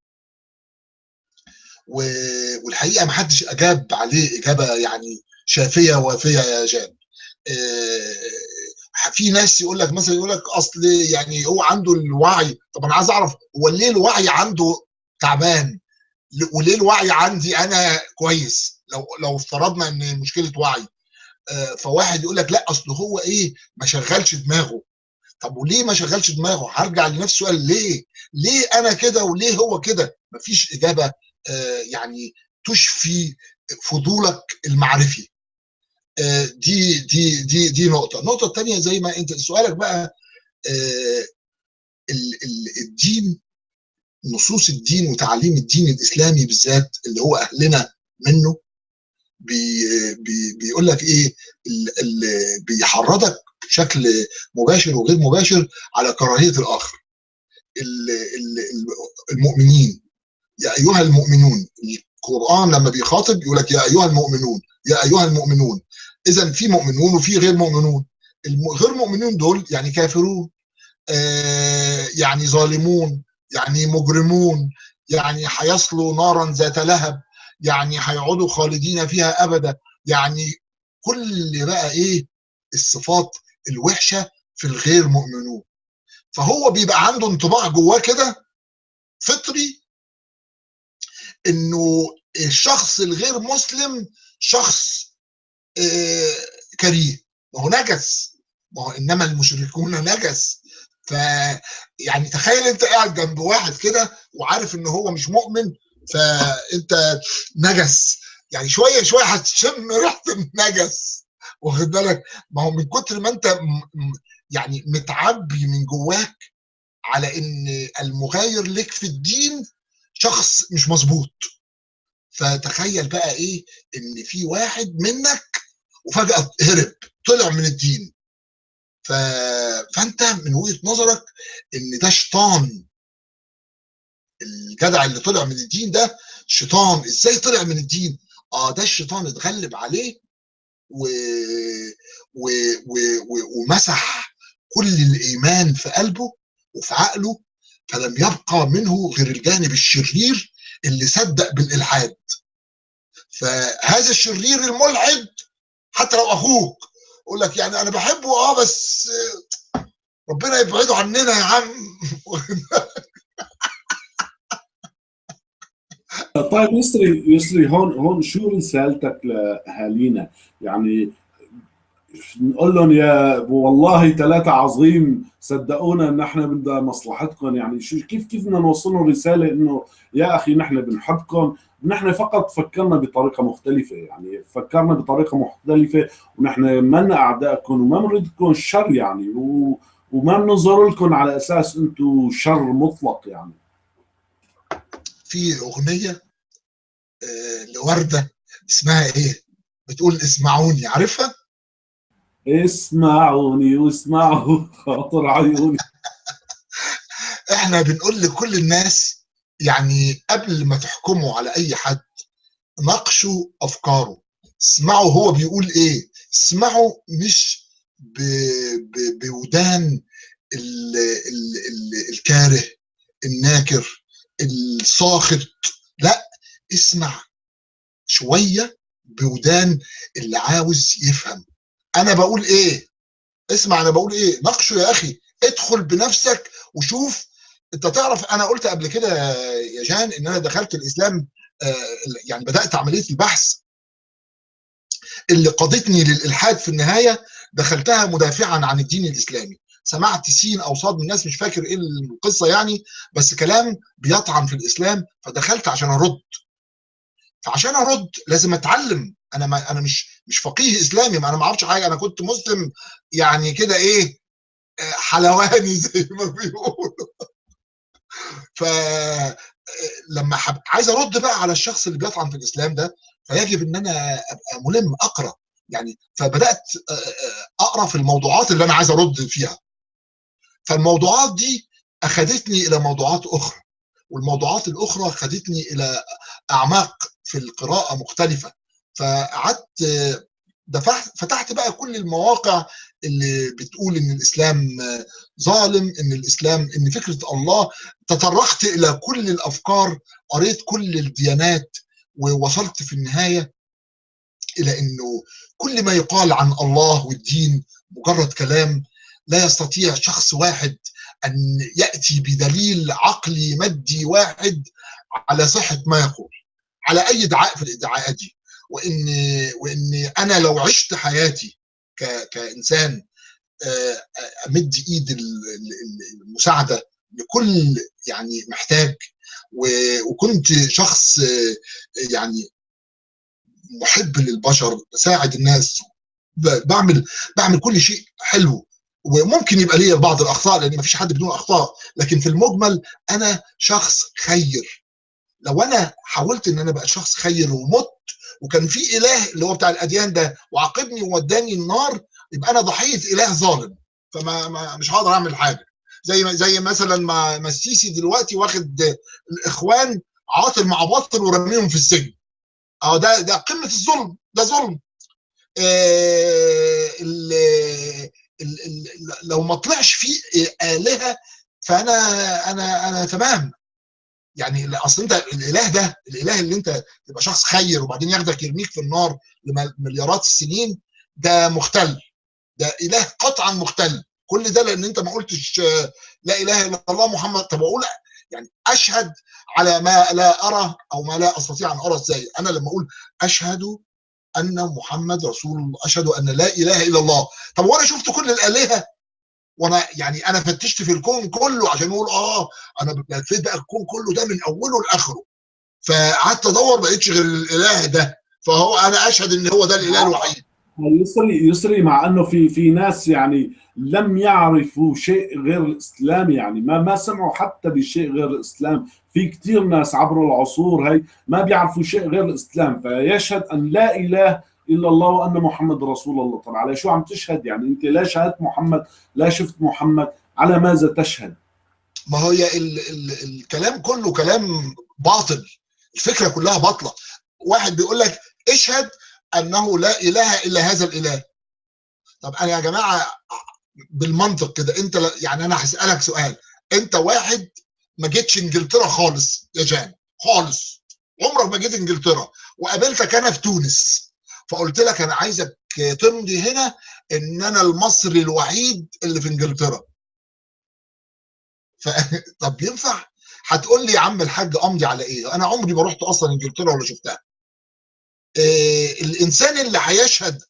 والحقيقة ما حدش أجاب عليه إجابة يعني شافية وافيه يا جان. آه، في ناس يقول لك مثلا يقول لك أصل يعني هو عنده الوعي. طب أنا عايز أعرف هو ليه الوعي عنده تعبان؟ وليه الوعي عندي أنا كويس؟ لو لو افترضنا إن مشكلة وعي آه، فواحد يقول لك لا أصل هو إيه؟ ما شغلش دماغه. طب وليه ما شغلش دماغه؟ هرجع لنفس السؤال ليه؟ ليه أنا كده وليه هو كده؟ مفيش إجابة آه، يعني تشفي فضولك المعرفي. آه، دي دي دي دي نقطة. النقطة الثانية زي ما أنت سؤالك بقى ال- ال- الدين نصوص الدين وتعليم الدين الإسلامي بالذات اللي هو أهلنا منه بي بي بيقول لك إيه ال- ال- بيحرضك بشكل مباشر وغير مباشر على كراهية الآخر. ال- ال- ال- المؤمنين. يا أيها المؤمنون القرآن لما بيخاطب يقول لك يا أيها المؤمنون يا أيها المؤمنون. اذا في مؤمنون وفي غير مؤمنون. الم- غير مؤمنون دول يعني كافرون آه يعني ظالمون. يعني مجرمون يعني هيصلوا نارا ذات لهب يعني هيقعدوا خالدين فيها ابدا. يعني كل بقى إيه؟ الصفات الوحشة في الغير مؤمنون. فهو بيبقى عنده انطباع جواه كده فطري إنه الشخص الغير مسلم شخص آه، كريه. ما هو نجس. ما هو إنما المشركون نجس. ف يعني تخيل انت قاعد جنب واحد كده وعارف ان هو مش مؤمن فانت نجس. يعني شوية شوية هتشم ريحه النجس. واخد بالك؟ ما هو من كتر ما انت يعني متعبي من جواك على ان المغاير لك في الدين شخص مش مظبوط. فتخيل بقى إيه؟ ان في واحد منك وفجأة هرب طلع من الدين. فانت من وجهة نظرك إن ده شيطان الجدع اللي طلع من الدين ده شيطان. إزاي طلع من الدين؟ آه ده الشيطان اتغلب عليه و... و... و... و... ومسح كل الإيمان في قلبه وفي عقله فلم يبقى منه غير الجانب الشرير اللي صدق بالإلحاد. فهذا الشرير الملحد حتى لو أخوك يقول لك يعني أنا بحبه آه بس ربنا يبعده عننا يا عم طيب يسري يسري هون هون شو رسالتك لأهالينا؟ يعني نقول لهم يا والله ثلاثة عظيم صدقونا إن إحنا بدنا مصلحتكم يعني شو كيف كيف بدنا نوصل لهم رسالة إنه يا أخي نحن بنحبكم نحن فقط فكرنا بطريقة مختلفة يعني فكرنا بطريقة مختلفة ونحن منا أعدائكم وما بنريدكم الشر يعني و وما بننظر لكم على أساس أنتم شر مطلق يعني في أغنية آه، لوردة اسمها إيه؟ بتقول اسمعوني عارفها؟ اسمعوني واسمعوا خاطر عيوني. إحنا بنقول لكل الناس يعني قبل ما تحكموا على أي حد ناقشوا أفكاره. اسمعوا هو بيقول إيه. اسمعوا مش ب... ب... بودان ال... ال... ال... الكاره الناكر الساخط لا اسمع شوية بودان اللي عاوز يفهم. أنا بقول إيه؟ اسمع أنا بقول إيه؟ ناقشه يا أخي ادخل بنفسك وشوف. أنت تعرف أنا قلت قبل كده يا جان إن أنا دخلت الإسلام آه، يعني بدأت عملية البحث. اللي قادتني للإلحاد في النهاية دخلتها مدافعا عن الدين الإسلامي. سمعت سين أو صاد من الناس مش فاكر إيه القصة يعني بس كلام بيطعن في الإسلام فدخلت عشان أرد. فعشان أرد لازم أتعلم أنا ما أنا مش مش فقيه إسلامي ما أنا ما أعرفش حاجة أنا كنت مسلم يعني كده إيه آه، حلواني زي ما بيقولوا. ف آه، لما حب... عايز أرد بقى على الشخص اللي بيطعن في الإسلام ده فيجب إن أنا أبقى ملم أقرأ. يعني فبدأت آه، أقرأ في الموضوعات اللي أنا عايز أرد فيها. فالموضوعات دي أخذتني إلى موضوعات أخرى والموضوعات الأخرى خدتني إلى أعماق في القراءة مختلفة. فقعدت فتحت بقى كل المواقع اللي بتقول إن الإسلام ظالم إن الإسلام إن فكرة الله. تطرقت إلى كل الأفكار قريت كل الديانات ووصلت في النهاية إلى إنه كل ما يقال عن الله والدين مجرد كلام لا يستطيع شخص واحد أن يأتي بدليل عقلي مادي واحد على صحة ما يقول على أي ادعاء في الادعاءات دي. وإن وإن أنا لو عشت حياتي كإنسان أمد إيد المساعدة لكل يعني محتاج وكنت شخص يعني محب للبشر بساعد الناس بعمل بعمل كل شيء حلو. وممكن يبقى ليا بعض الأخطاء لأن مفيش حد بدون أخطاء لكن في المجمل أنا شخص خير. لو أنا حاولت إن أنا أبقى شخص خير ومت وكان في إله اللي هو بتاع الأديان ده وعاقبني ووداني النار يبقى أنا ضحيه إله ظالم. فما ما مش هقدر أعمل حاجة. زي زي مثلا ما السيسي دلوقتي واخد الإخوان عاطل مع باطل ورميهم في السجن. آه ده ده قمة الظلم ده ظلم. آه ال ال ال لو ما طلعش فيه آلهة فأنا أنا أنا تمام. يعني أصل أنت الإله ده الإله اللي أنت تبقى شخص خير وبعدين ياخدك يرميك في النار لمليارات السنين ده مختل. ده إله قطعا مختل. كل ده لأن أنت ما قلتش لا إله إلا الله محمد. طب أقول يعني أشهد على ما لا أرى أو ما لا أستطيع أن أرى إزاي؟ أنا لما أقول أشهد أن محمد رسول الله أشهد أن لا إله إلا الله. طب وأنا شفت كل الآلهة؟ وأنا يعني أنا فتشت في الكون كله عشان أقول آه أنا لفيت بقى الكون كله ده من أوله لآخره. فقعدت أدور ما لقيتش غير الإله ده. فهو أنا أشهد إن هو ده الإله الوحيد. يسري يسري مع إنه في في ناس يعني لم يعرفوا شيء غير الإسلام يعني. ما ما سمعوا حتى بشيء غير الإسلام. في كثير ناس عبر العصور هي ما بيعرفوا شيء غير الإسلام. فيشهد أن لا إله الا الله وأن محمد رسول الله. طب على شو عم تشهد؟ يعني أنت لا شهدت محمد لا شفت محمد على ماذا تشهد؟ ما هي ال ال الكلام كله كلام باطل. الفكرة كلها باطلة. واحد بيقول لك اشهد أنه لا إله إلا هذا الإله. طب أنا يا جماعة بالمنطق كده أنت يعني أنا هسألك سؤال. أنت واحد ما جيتش إنجلترا خالص يا جان خالص. عمرك ما جيت إنجلترا. وقابلتك أنا في تونس. فقلت لك أنا عايزك تمضي هنا إن أنا المصري الوحيد اللي في إنجلترا. ف... طب ينفع؟ هتقول لي يا عم الحاج أمضي على إيه؟ أنا عمري ما رحت أصلا إنجلترا ولا شفتها. إيه الإنسان اللي هيشهد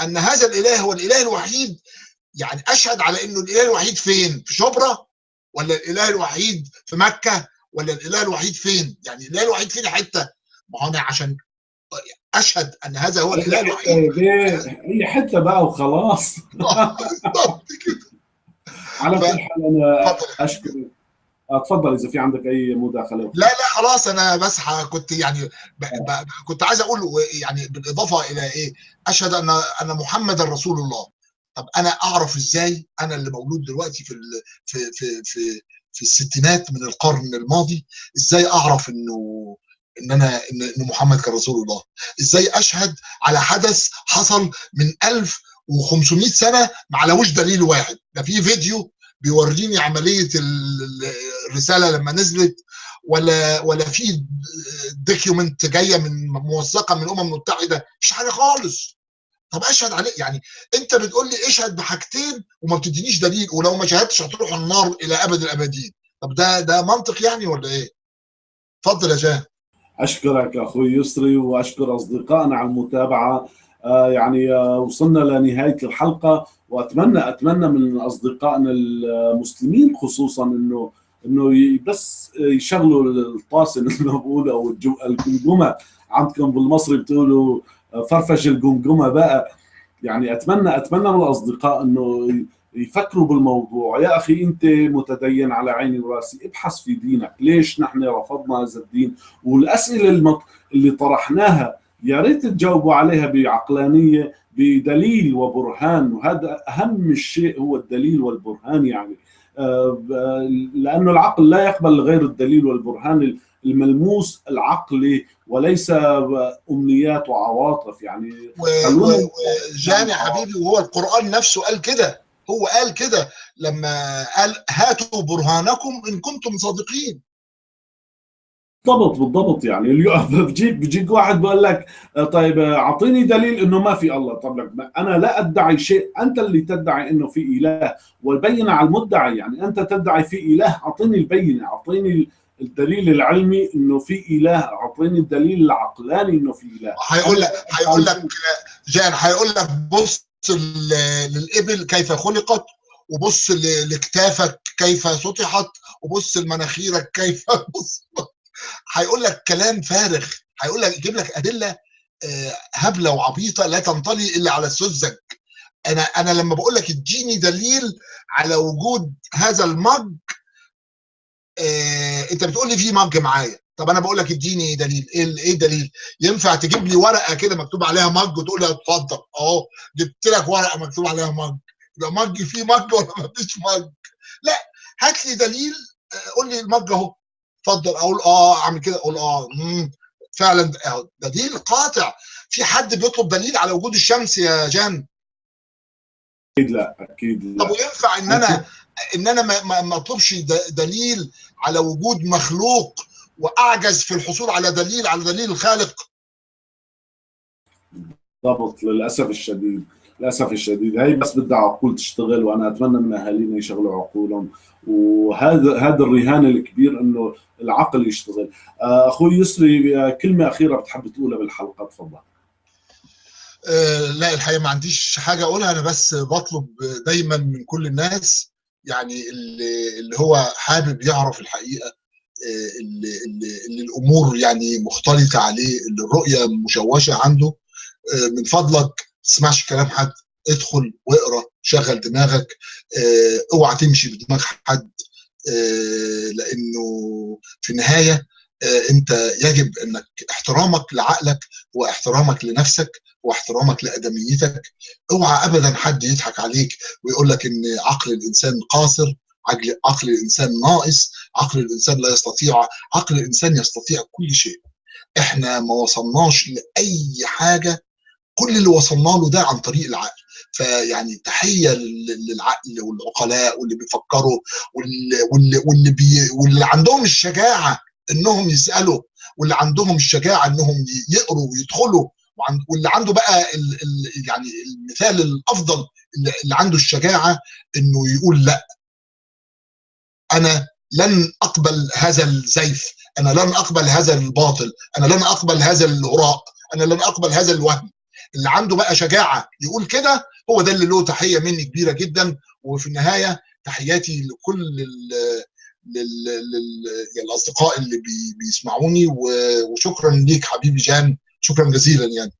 أن هذا الإله هو الإله الوحيد يعني أشهد على إنه الإله الوحيد فين؟ في شبرا ولا الإله الوحيد في مكة ولا الإله الوحيد فين؟ يعني الإله الوحيد فين حتة؟ ما هو أنا عشان أشهد أن هذا هو الاله الوحيد. اي حتة بقى وخلاص. على كل حال أنا اشكر اتفضل إذا في عندك أي مداخلة. لا لا خلاص أنا بس كنت يعني ب... ب... كنت عايز أقول يعني بالإضافة إلى إيه أشهد أن أن محمدا رسول الله. طب أنا أعرف إزاي أنا اللي مولود دلوقتي في ال... في في في في الستينات من القرن الماضي إزاي أعرف إنه إن أنا إن محمد كان رسول الله. إزاي أشهد على حدث حصل من 1500 سنة ما علوش دليل واحد. ده في فيديو بيوريني عملية الرسالة لما نزلت ولا ولا في دوكيومنت جاية من موثقة من الامم المتحده مش حاجة خالص. طب أشهد عليه. يعني أنت بتقول لي اشهد بحاجتين وما بتدينيش دليل ولو ما شهدتش هتروح النار إلى أبد الأبدين. طب ده ده منطق يعني ولا إيه؟ اتفضل يا جاه أشكرك أخوي يسري وأشكر أصدقائنا على المتابعة. آه يعني آه وصلنا لنهايه الحلقة وأتمنى أتمنى من أصدقائنا المسلمين خصوصا إنه إنه بس يشغلوا الطاسة مثل ما بقولوا أو الجمجمه عندكم بالمصري بتقولوا فرفش الجمجمه بقى. يعني أتمنى أتمنى من الأصدقاء إنه يفكروا بالموضوع. يا أخي أنت متدين على عيني ورأسي ابحث في دينك. ليش نحن رفضنا هذا الدين؟ والأسئلة اللي طرحناها يا ريت تجاوبوا عليها بعقلانية بدليل وبرهان. وهذا أهم الشيء هو الدليل والبرهان يعني. لأنه العقل لا يقبل غير الدليل والبرهان الملموس العقلي وليس أمنيات وعواطف يعني. وجان يا حبيبي وهو القرآن نفسه قال كده. هو قال كده لما قال هاتوا برهانكم إن كنتم صادقين. بالضبط بالضبط يعني. اليوم بجيك بجيك واحد بقول لك طيب أعطيني دليل إنه ما في الله. طب لك أنا لا أدعي شيء. أنت اللي تدعي إنه في إله. والبينة على المدعي يعني أنت تدعي في إله أعطيني البينة. أعطيني الدليل العلمي إنه في إله. أعطيني الدليل العقلاني إنه في إله. هيقول لك هيقول لك جان هيقول لك بص للإبل كيف خلقت وبص لكتافك كيف سطحت وبص لمناخيرك كيف بص هيقول لك كلام فارغ هيقول لك يجيب لك أدلة هبلة وعبيطة لا تنطلي إلا على السذج أنا أنا لما بقول لك اديني دليل على وجود هذا المج آه أنت بتقول لي في مج معايا. طب أنا بقول لك اديني دليل. إيه إيه الدليل؟ ينفع تجيب لي ورقة كده مكتوب عليها مج وتقول لي اتفضل؟ أهو جبت لك ورقة مكتوب عليها مج. يبقى مج فيه مج ولا ما فيش مج؟ لا هات لي دليل. قول لي المج أهو. اتفضل. أقول آه أعمل كده. أقول آه مم. فعلا دليل قاطع. في حد بيطلب دليل على وجود الشمس يا جان؟ أكيد لا أكيد لا. طب وينفع إن أنا إن أنا ما أطلبش دليل على وجود مخلوق وأعجز في الحصول على دليل على دليل الخالق. بالضبط للأسف الشديد للأسف الشديد. هي بس بدها عقول تشتغل وأنا أتمنى من أهالينا يشغلوا عقولهم. وهذا هذا الرهان الكبير إنه العقل يشتغل. أخوي يسري كلمة أخيرة بتحب تقولها بالحلقة تفضل. أه لا الحقيقة ما عنديش حاجة أقولها أنا بس بطلب دايما من كل الناس يعني اللي, اللي هو حابب يعرف الحقيقة. اللي, اللي, اللي الأمور يعني مختلطة عليه اللي الرؤية مشوشة عنده. من فضلك ما تسمعش كلام حد ادخل واقرأ شغل دماغك. آه اوعى تمشي بدماغ حد. لأنه في النهاية انت يجب انك احترامك لعقلك واحترامك لنفسك واحترامك لأدميتك. اوعى ابدا حد يضحك عليك ويقول لك إن عقل الإنسان قاصر. عقل عقل الإنسان ناقص عقل الإنسان لا يستطيع عقل الإنسان يستطيع كل شيء. إحنا ما وصلناش لأي حاجة كل اللي وصلنا له ده عن طريق العقل. فيعني تحية للعقل والعقلاء واللي بيفكروا واللي واللي بي واللي عندهم الشجاعة إنهم يسألوا واللي عندهم الشجاعة إنهم يقروا ويدخلوا واللي عنده بقى ال ال يعني المثال الأفضل اللي عنده الشجاعة إنه يقول لأ. أنا لن أقبل هذا الزيف. أنا لن أقبل هذا الباطل. أنا لن أقبل هذا الهراء أنا لن أقبل هذا الوهم. اللي عنده بقى شجاعة يقول كده هو ده اللي له تحية مني كبيرة جدا. وفي النهاية تحياتي لكل ال لل... لل... الأصدقاء اللي بي... بيسمعوني. وشكرا ليك حبيبي جان. شكرا جزيلا يعني.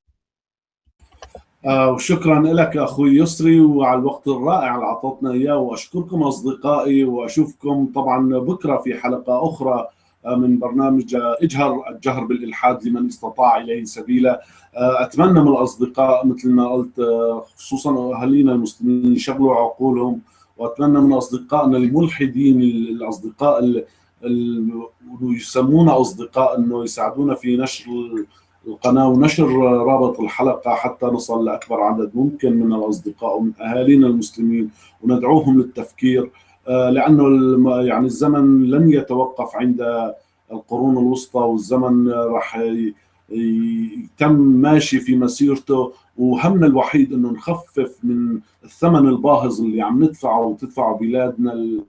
آه وشكرا لك أخوي يسري وعلى الوقت الرائع اللي اعطيتنا إياه وأشكركم أصدقائي وأشوفكم طبعا بكرة في حلقة أخرى من برنامج إجهر الجهر بالإلحاد لمن استطاع إليه سبيلا. أتمنى من الأصدقاء مثل ما قلت خصوصا أهالينا المسلمين يشغلوا عقولهم وأتمنى من أصدقائنا الملحدين الأصدقاء اللي يسمونا أصدقاء إنه يساعدونا في نشر القناة ونشر رابط الحلقة حتى نصل لأكبر عدد ممكن من الأصدقاء ومن أهالينا المسلمين وندعوهم للتفكير. لأنه يعني الزمن لن يتوقف عند القرون الوسطى والزمن راح يتم ماشي في مسيرته وهمنا الوحيد إنه نخفف من الثمن الباهظ اللي عم ندفعه وتدفعه بلادنا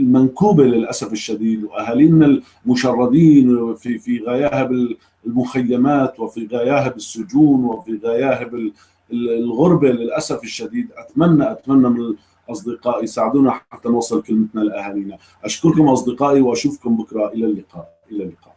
المنكوبة للأسف الشديد وأهالينا المشردين في في غياهب المخيمات وفي غياهب السجون وفي غياهب الغربة للأسف الشديد. اتمنى أتمنى من اصدقائي ساعدونا حتى نوصل كلمتنا لأهالينا. أشكركم أصدقائي وأشوفكم بكرة. إلى اللقاء. إلى اللقاء.